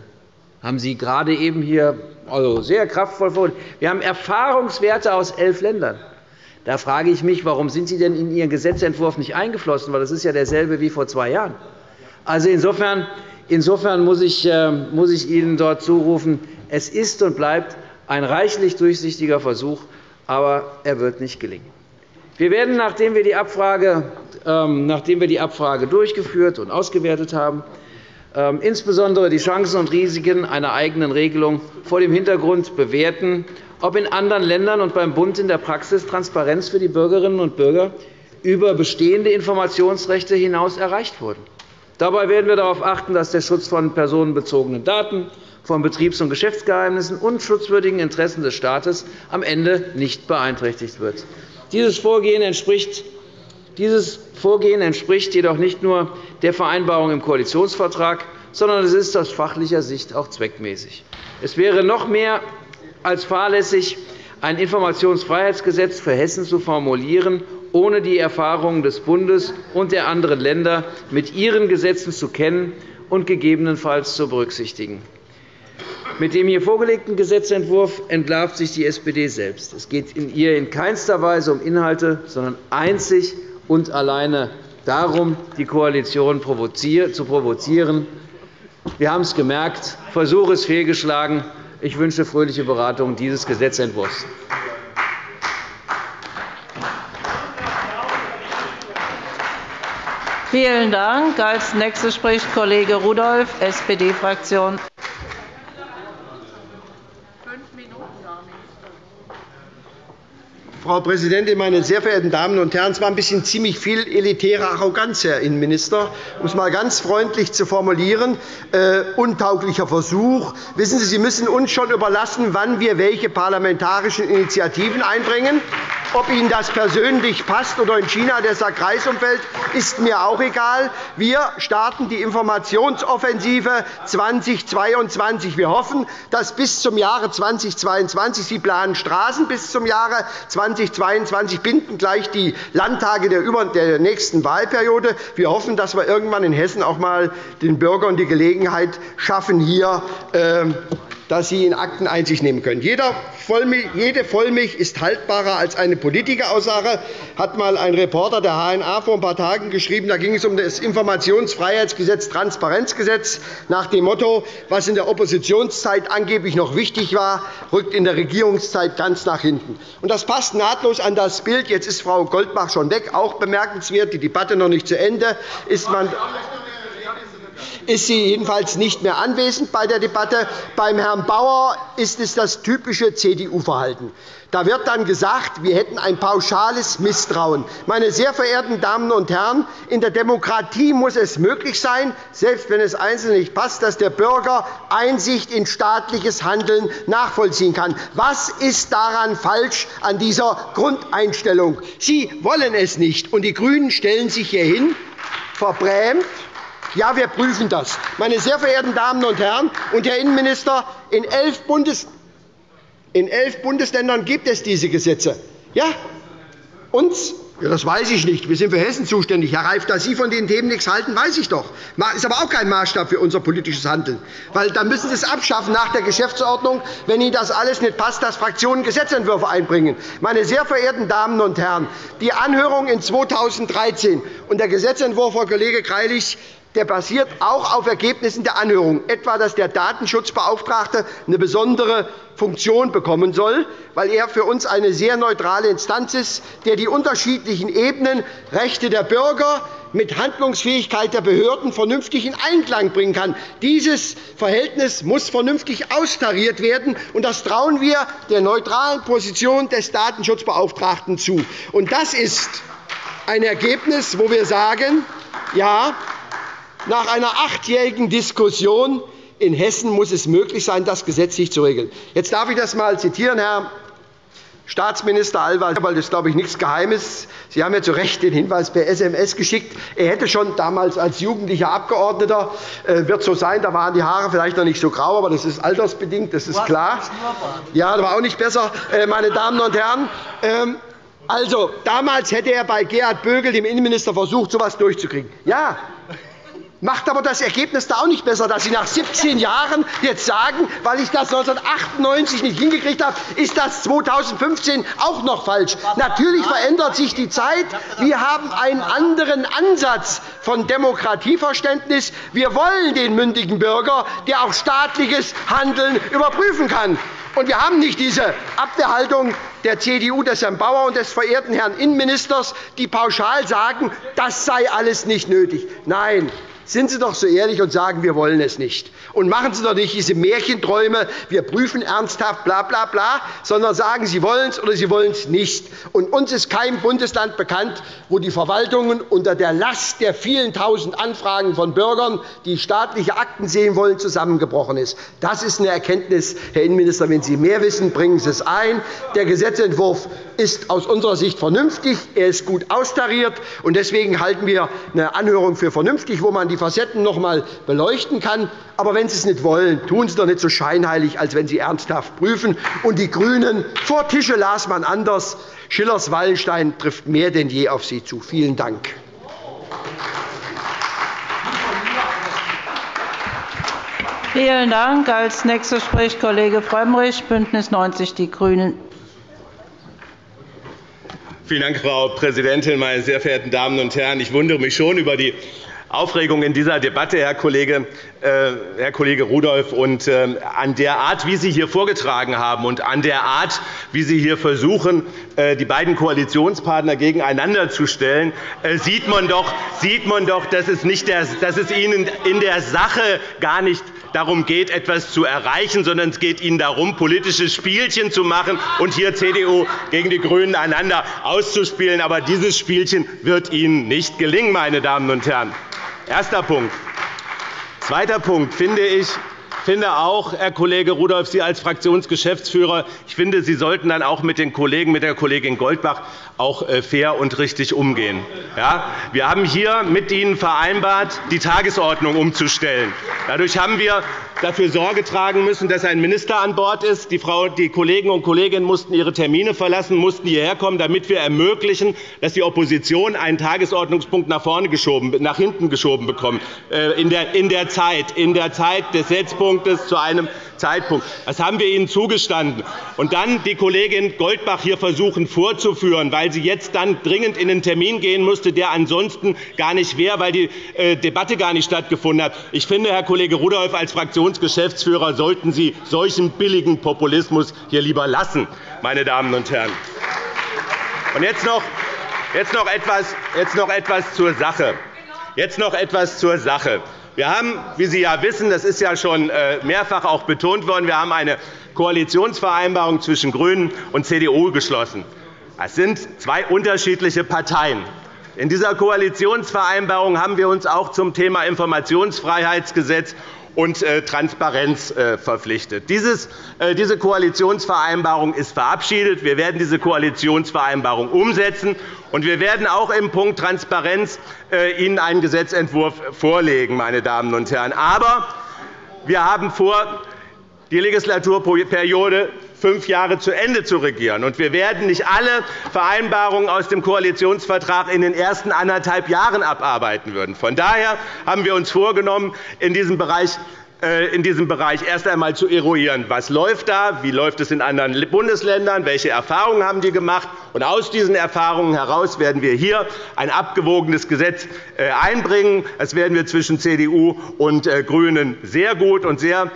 Haben Sie gerade eben hier also sehr kraftvoll vorgelegt. Wir haben Erfahrungswerte aus elf Ländern. Da frage ich mich, warum sind Sie denn in Ihren Gesetzentwurf nicht eingeflossen? Weil das ist ja derselbe wie vor zwei Jahren. Also insofern Insofern muss ich, äh, muss ich Ihnen dort zurufen, es ist und bleibt ein reichlich durchsichtiger Versuch, aber er wird nicht gelingen. Wir werden, nachdem wir die Abfrage, ähm, nachdem wir die Abfrage durchgeführt und ausgewertet haben, ähm, insbesondere die Chancen und Risiken einer eigenen Regelung vor dem Hintergrund bewerten, ob in anderen Ländern und beim Bund in der Praxis Transparenz für die Bürgerinnen und Bürger über bestehende Informationsrechte hinaus erreicht wurde. Dabei werden wir darauf achten, dass der Schutz von personenbezogenen Daten, von Betriebs- und Geschäftsgeheimnissen und schutzwürdigen Interessen des Staates am Ende nicht beeinträchtigt wird. Dieses Vorgehen entspricht dieses Vorgehen entspricht jedoch nicht nur der Vereinbarung im Koalitionsvertrag, sondern es ist aus fachlicher Sicht auch zweckmäßig. Es wäre noch mehr als fahrlässig, ein Informationsfreiheitsgesetz für Hessen zu formulieren ohne die Erfahrungen des Bundes und der anderen Länder mit ihren Gesetzen zu kennen und gegebenenfalls zu berücksichtigen. Mit dem hier vorgelegten Gesetzentwurf entlarvt sich die SPD selbst. Es geht in ihr in keinster Weise um Inhalte, sondern einzig und alleine darum, die Koalition zu provozieren. Wir haben es gemerkt. Versuch ist fehlgeschlagen. Ich wünsche fröhliche Beratung dieses Gesetzentwurfs. Vielen Dank. Als Nächster spricht Kollege Rudolph, SPD-Fraktion. Frau Präsidentin, meine sehr verehrten Damen und Herren! Es war ein bisschen ziemlich viel elitäre Arroganz, Herr Innenminister, um es einmal ganz freundlich zu formulieren. Äh, untauglicher Versuch. Wissen Sie, Sie müssen uns schon überlassen, wann wir welche parlamentarischen Initiativen einbringen. Ob Ihnen das persönlich passt oder in China der Kreisumfeld, ist mir auch egal. Wir starten die Informationsoffensive 2022. Wir hoffen, dass bis zum Jahre 2022 Sie planen Straßen bis zum Jahre 2022 binden gleich die Landtage der nächsten Wahlperiode. Wir hoffen, dass wir irgendwann in Hessen auch einmal den Bürgern die Gelegenheit schaffen, hier ähm, dass Sie in Akten Einsicht nehmen können. Jede Vollmilch ist haltbarer als eine Politikeraussage, hat einmal ein Reporter der HNA vor ein paar Tagen geschrieben. Da ging es um das Informationsfreiheitsgesetz, Transparenzgesetz, nach dem Motto, was in der Oppositionszeit angeblich noch wichtig war, rückt in der Regierungszeit ganz nach hinten. Das passt nahtlos an das Bild. Jetzt ist Frau Goldbach schon weg. Auch bemerkenswert, die Debatte noch nicht zu Ende. Ist man ist sie jedenfalls nicht mehr anwesend bei der Debatte. Beim Herrn Bauer ist es das typische CDU-Verhalten. Da wird dann gesagt, wir hätten ein pauschales Misstrauen. Meine sehr verehrten Damen und Herren, in der Demokratie muss es möglich sein, selbst wenn es Einzelnen nicht passt, dass der Bürger Einsicht in staatliches Handeln nachvollziehen kann. Was ist daran falsch an dieser Grundeinstellung? Sie wollen es nicht, und die GRÜNEN stellen sich hier hin, verbrämt, ja, wir prüfen das. Meine sehr verehrten Damen und Herren und Herr Innenminister, in elf, Bundes in elf Bundesländern gibt es diese Gesetze. Ja, uns ja, das weiß ich nicht. Wir sind für Hessen zuständig. Herr Reif, dass Sie von den Themen nichts halten, weiß ich doch. Das ist aber auch kein Maßstab für unser politisches Handeln. Weil dann müssen Sie es abschaffen nach der Geschäftsordnung, wenn Ihnen das alles nicht passt, dass Fraktionen Gesetzentwürfe einbringen. Meine sehr verehrten Damen und Herren, die Anhörung in 2013 und der Gesetzentwurf, Frau Kollege Greilich, der basiert auch auf Ergebnissen der Anhörung, etwa dass der Datenschutzbeauftragte eine besondere Funktion bekommen soll, weil er für uns eine sehr neutrale Instanz ist, der die unterschiedlichen Ebenen Rechte der Bürger mit Handlungsfähigkeit der Behörden vernünftig in Einklang bringen kann. Dieses Verhältnis muss vernünftig austariert werden, und das trauen wir der neutralen Position des Datenschutzbeauftragten zu. das ist ein Ergebnis, wo wir sagen, ja, nach einer achtjährigen Diskussion in Hessen muss es möglich sein, das gesetzlich zu regeln. Jetzt darf ich das einmal zitieren, Herr Staatsminister Alwald, weil das glaube ich nichts Geheimes. Sie haben ja zu Recht den Hinweis per SMS geschickt. Er hätte schon damals als jugendlicher Abgeordneter äh, wird so sein, da waren die Haare vielleicht noch nicht so grau, aber das ist altersbedingt, das ist klar. Ja, das war auch nicht besser, äh, meine Damen und Herren. Ähm, also, damals hätte er bei Gerhard Bögel, dem Innenminister, versucht, so etwas durchzukriegen. Ja, Macht aber das Ergebnis da auch nicht besser, dass Sie nach 17 Jahren jetzt sagen, weil ich das 1998 nicht hingekriegt habe, ist das 2015 auch noch falsch. Natürlich verändert sich die Zeit. Wir haben einen anderen Ansatz von Demokratieverständnis. Wir wollen den mündigen Bürger, der auch staatliches Handeln überprüfen kann. Und wir haben nicht diese Abwehrhaltung der CDU, des Herrn Bauer und des verehrten Herrn Innenministers, die pauschal sagen, das sei alles nicht nötig. Nein, sind Sie doch so ehrlich und sagen, wir wollen es nicht. Und machen Sie doch nicht diese Märchenträume, wir prüfen ernsthaft, bla, bla, bla, sondern sagen, Sie wollen es oder Sie wollen es nicht. Und uns ist kein Bundesland bekannt, wo die Verwaltungen unter der Last der vielen Tausend Anfragen von Bürgern, die staatliche Akten sehen wollen, zusammengebrochen ist. Das ist eine Erkenntnis, Herr Innenminister. Wenn Sie mehr wissen, bringen Sie es ein. Der Gesetzentwurf ist aus unserer Sicht vernünftig. Er ist gut austariert. Deswegen halten wir eine Anhörung für vernünftig, wo man die Facetten noch einmal beleuchten kann. Aber wenn Sie es nicht wollen, tun Sie doch nicht so scheinheilig, als wenn Sie ernsthaft prüfen. Und die GRÜNEN vor Tische las man anders. Schillers Wallenstein trifft mehr denn je auf Sie zu. Vielen Dank. Vielen Dank. Als nächster spricht Kollege Frömmrich, BÜNDNIS 90 die GRÜNEN. Vielen Dank, Frau Präsidentin, meine sehr verehrten Damen und Herren! Ich wundere mich schon über die Aufregung in dieser Debatte, Herr Kollege, äh, Herr Kollege Rudolph, und äh, an der Art, wie Sie hier vorgetragen haben, und an der Art, wie Sie hier versuchen, äh, die beiden Koalitionspartner gegeneinander zu stellen, sieht man doch, sieht man doch dass, es nicht der, dass es Ihnen in der Sache gar nicht darum geht, etwas zu erreichen, sondern es geht Ihnen darum, politische Spielchen zu machen und hier CDU gegen die GRÜNEN einander auszuspielen. Aber dieses Spielchen wird Ihnen nicht gelingen, meine Damen und Herren. Erster Punkt. Zweiter Punkt finde ich, finde auch, Herr Kollege Rudolph, Sie als Fraktionsgeschäftsführer, ich finde, Sie sollten dann auch mit den Kollegen, mit der Kollegin Goldbach auch äh, fair und richtig umgehen. Ja, wir haben hier mit Ihnen vereinbart, die Tagesordnung umzustellen. Dadurch haben wir dafür Sorge tragen müssen, dass ein Minister an Bord ist. Die, Frau, die Kollegen und Kolleginnen mussten ihre Termine verlassen, mussten hierher kommen, damit wir ermöglichen, dass die Opposition einen Tagesordnungspunkt nach, vorne geschoben, nach hinten geschoben bekommt, äh, in der, in der Zeit, in der Zeit des Setzpunktes zu einem Zeitpunkt. Das haben wir Ihnen zugestanden. Und dann die Kollegin Goldbach hier versuchen vorzuführen, weil sie jetzt dann dringend in einen Termin gehen musste, der ansonsten gar nicht wäre, weil die äh, Debatte gar nicht stattgefunden hat. Ich finde, Herr Kollege Rudolph, als Fraktionsgeschäftsführer sollten Sie solchen billigen Populismus hier lieber lassen, meine Damen und Herren. Und jetzt noch, jetzt noch, etwas, jetzt noch etwas zur Sache. Jetzt noch etwas zur Sache. Wir haben, wie Sie ja wissen, das ist ja schon äh, mehrfach auch betont worden, wir haben eine Koalitionsvereinbarung zwischen GRÜNEN und CDU geschlossen. Das sind zwei unterschiedliche Parteien. In dieser Koalitionsvereinbarung haben wir uns auch zum Thema Informationsfreiheitsgesetz und äh, Transparenz äh, verpflichtet. Äh, diese Koalitionsvereinbarung ist verabschiedet. Wir werden diese Koalitionsvereinbarung umsetzen, und wir werden auch im Punkt Transparenz Ihnen einen Gesetzentwurf vorlegen. Meine Damen und Herren. Aber wir haben vor, die Legislaturperiode fünf Jahre zu Ende zu regieren. Und wir werden nicht alle Vereinbarungen aus dem Koalitionsvertrag in den ersten anderthalb Jahren abarbeiten würden. Von daher haben wir uns vorgenommen, in diesem Bereich in diesem Bereich erst einmal zu eruieren, was läuft da, wie läuft es in anderen Bundesländern, welche Erfahrungen haben die gemacht. Und aus diesen Erfahrungen heraus werden wir hier ein abgewogenes Gesetz äh, einbringen. Das werden wir zwischen CDU und äh, GRÜNEN sehr gut und sehr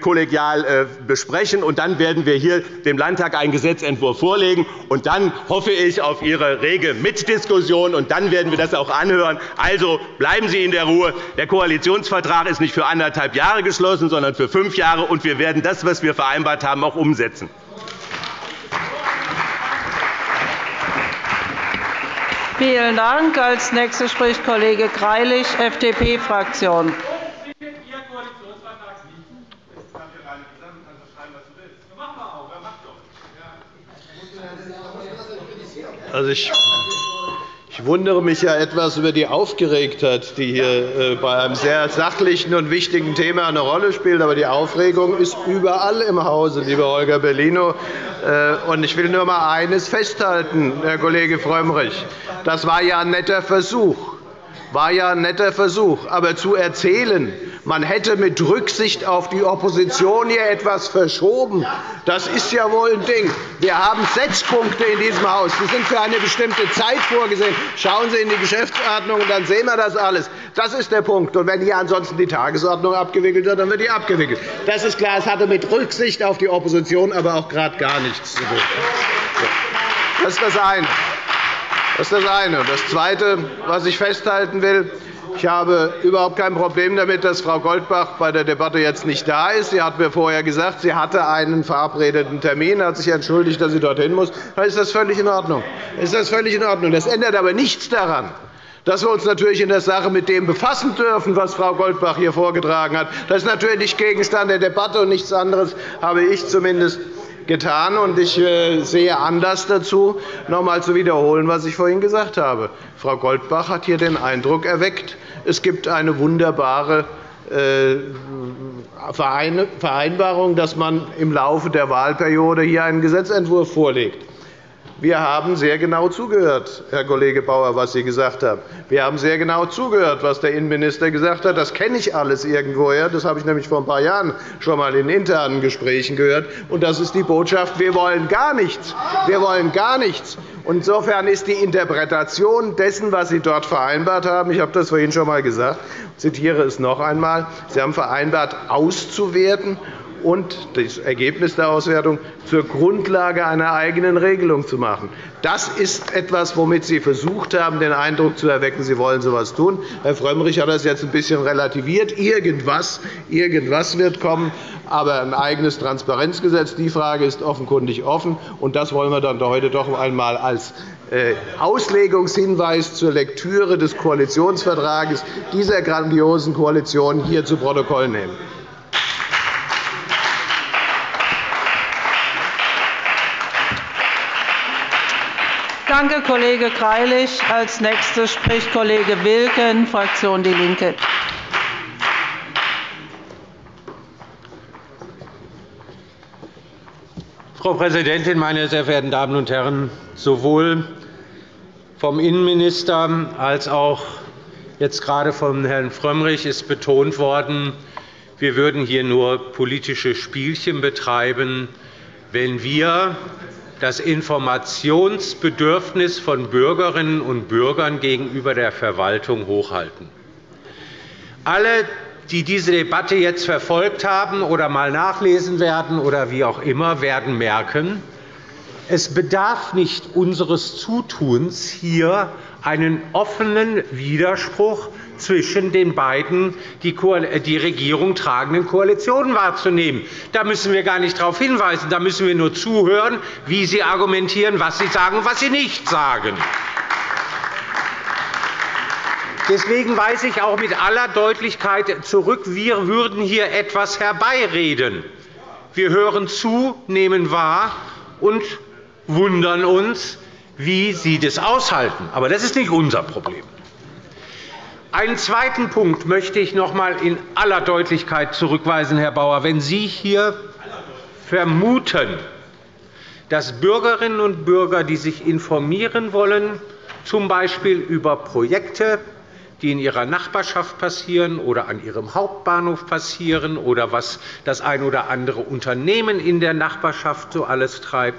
kollegial besprechen. Und dann werden wir hier dem Landtag einen Gesetzentwurf vorlegen. Und dann hoffe ich auf Ihre rege Mitdiskussion. Und dann werden wir das auch anhören. Also bleiben Sie in der Ruhe. Der Koalitionsvertrag ist nicht für anderthalb Jahre geschlossen, sondern für fünf Jahre. Und wir werden das, was wir vereinbart haben, auch umsetzen. Vielen Dank. Als nächster spricht Kollege Greilich, FDP-Fraktion. Also ich ich wundere mich ja etwas über die Aufgeregtheit, die hier äh, bei einem sehr sachlichen und wichtigen Thema eine Rolle spielt. Aber die Aufregung ist überall im Hause, lieber Holger Bellino. Äh, ich will nur einmal eines festhalten, Herr Kollege Frömmrich. Das war ja ein netter Versuch war ja ein netter Versuch. Aber zu erzählen, man hätte mit Rücksicht auf die Opposition hier etwas verschoben, das ist ja wohl ein Ding. Wir haben Setzpunkte in diesem Haus. Die sind für eine bestimmte Zeit vorgesehen. Schauen Sie in die Geschäftsordnung, und dann sehen wir das alles. Das ist der Punkt. Und wenn hier ansonsten die Tagesordnung abgewickelt wird, dann wird die abgewickelt. Das ist klar. Es hatte mit Rücksicht auf die Opposition aber auch gerade gar nichts zu tun. Das ist das eine. Das ist das eine. Das Zweite, was ich festhalten will, ich habe überhaupt kein Problem damit, dass Frau Goldbach bei der Debatte jetzt nicht da ist. Sie hat mir vorher gesagt, sie hatte einen verabredeten Termin, hat sich entschuldigt, dass sie dorthin muss. Dann ist das völlig in Ordnung. Ist das völlig in Ordnung. Das ändert aber nichts daran, dass wir uns natürlich in der Sache mit dem befassen dürfen, was Frau Goldbach hier vorgetragen hat. Das ist natürlich Gegenstand der Debatte, und nichts anderes habe ich zumindest getan. Und ich äh, sehe Anlass dazu, noch einmal zu wiederholen, was ich vorhin gesagt habe. Frau Goldbach hat hier den Eindruck erweckt, es gibt eine wunderbare äh, Vereinbarung, dass man im Laufe der Wahlperiode hier einen Gesetzentwurf vorlegt. Wir haben sehr genau zugehört, Herr Kollege Bauer, was Sie gesagt haben. Wir haben sehr genau zugehört, was der Innenminister gesagt hat. Das kenne ich alles irgendwoher. Das habe ich nämlich vor ein paar Jahren schon einmal in internen Gesprächen gehört. Und das ist die Botschaft. Wir wollen gar nichts. Wir wollen gar nichts. Insofern ist die Interpretation dessen, was Sie dort vereinbart haben, ich habe das vorhin schon einmal gesagt, ich zitiere es noch einmal, Sie haben vereinbart, auszuwerten und das Ergebnis der Auswertung zur Grundlage einer eigenen Regelung zu machen. Das ist etwas, womit Sie versucht haben, den Eindruck zu erwecken, Sie wollen so etwas tun. Herr Frömmrich hat das jetzt ein bisschen relativiert. Irgendwas, irgendwas wird kommen, aber ein eigenes Transparenzgesetz, die Frage ist offenkundig offen. Und das wollen wir dann heute doch einmal als äh, Auslegungshinweis zur Lektüre des Koalitionsvertrags dieser grandiosen Koalition hier zu Protokoll nehmen. Danke, Kollege Greilich. – Als Nächster spricht Kollege Wilken, Fraktion DIE LINKE. Frau Präsidentin, meine sehr verehrten Damen und Herren! Sowohl vom Innenminister als auch jetzt gerade von Herrn Frömmrich ist betont worden, wir würden hier nur politische Spielchen betreiben, wenn wir das Informationsbedürfnis von Bürgerinnen und Bürgern gegenüber der Verwaltung hochhalten. Alle, die diese Debatte jetzt verfolgt haben oder einmal nachlesen werden oder wie auch immer, werden merken, es bedarf nicht unseres Zutuns, hier einen offenen Widerspruch zwischen den beiden die Regierung tragenden Koalitionen wahrzunehmen. Da müssen wir gar nicht darauf hinweisen. Da müssen wir nur zuhören, wie Sie argumentieren, was Sie sagen und was Sie nicht sagen. Deswegen weise ich auch mit aller Deutlichkeit zurück, wir würden hier etwas herbeireden. Wir hören zu, nehmen wahr und wundern uns, wie Sie das aushalten. Aber das ist nicht unser Problem. Einen zweiten Punkt möchte ich noch einmal in aller Deutlichkeit zurückweisen, Herr Bauer. Wenn Sie hier vermuten, dass Bürgerinnen und Bürger, die sich informieren wollen, z. B. über Projekte, die in ihrer Nachbarschaft passieren oder an ihrem Hauptbahnhof passieren oder was das ein oder andere Unternehmen in der Nachbarschaft so alles treibt,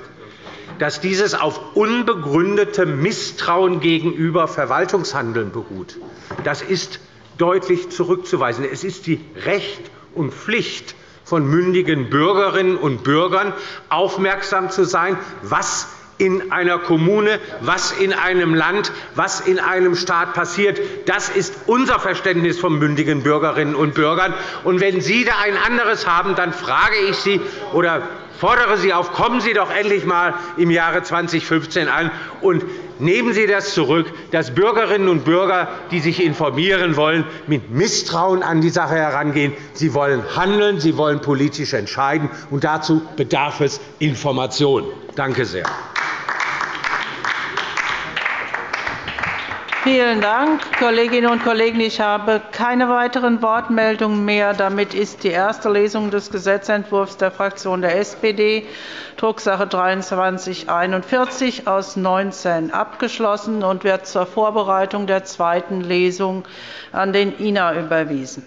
dass dieses auf unbegründetem Misstrauen gegenüber Verwaltungshandeln beruht. Das ist deutlich zurückzuweisen. Es ist die Recht und Pflicht von mündigen Bürgerinnen und Bürgern, aufmerksam zu sein, was in einer Kommune, was in einem Land, was in einem Staat passiert. Das ist unser Verständnis von mündigen Bürgerinnen und Bürgern. Und wenn Sie da ein anderes haben, dann frage ich Sie oder fordere Sie auf, kommen Sie doch endlich einmal im Jahre 2015 an und nehmen Sie das zurück, dass Bürgerinnen und Bürger, die sich informieren wollen, mit Misstrauen an die Sache herangehen. Sie wollen handeln, Sie wollen politisch entscheiden, und dazu bedarf es Information. Danke sehr. Vielen Dank, Kolleginnen und Kollegen. Ich habe keine weiteren Wortmeldungen mehr. Damit ist die erste Lesung des Gesetzentwurfs der Fraktion der SPD, Drucksache 2341 aus 19, abgeschlossen und wird zur Vorbereitung der zweiten Lesung an den INA überwiesen.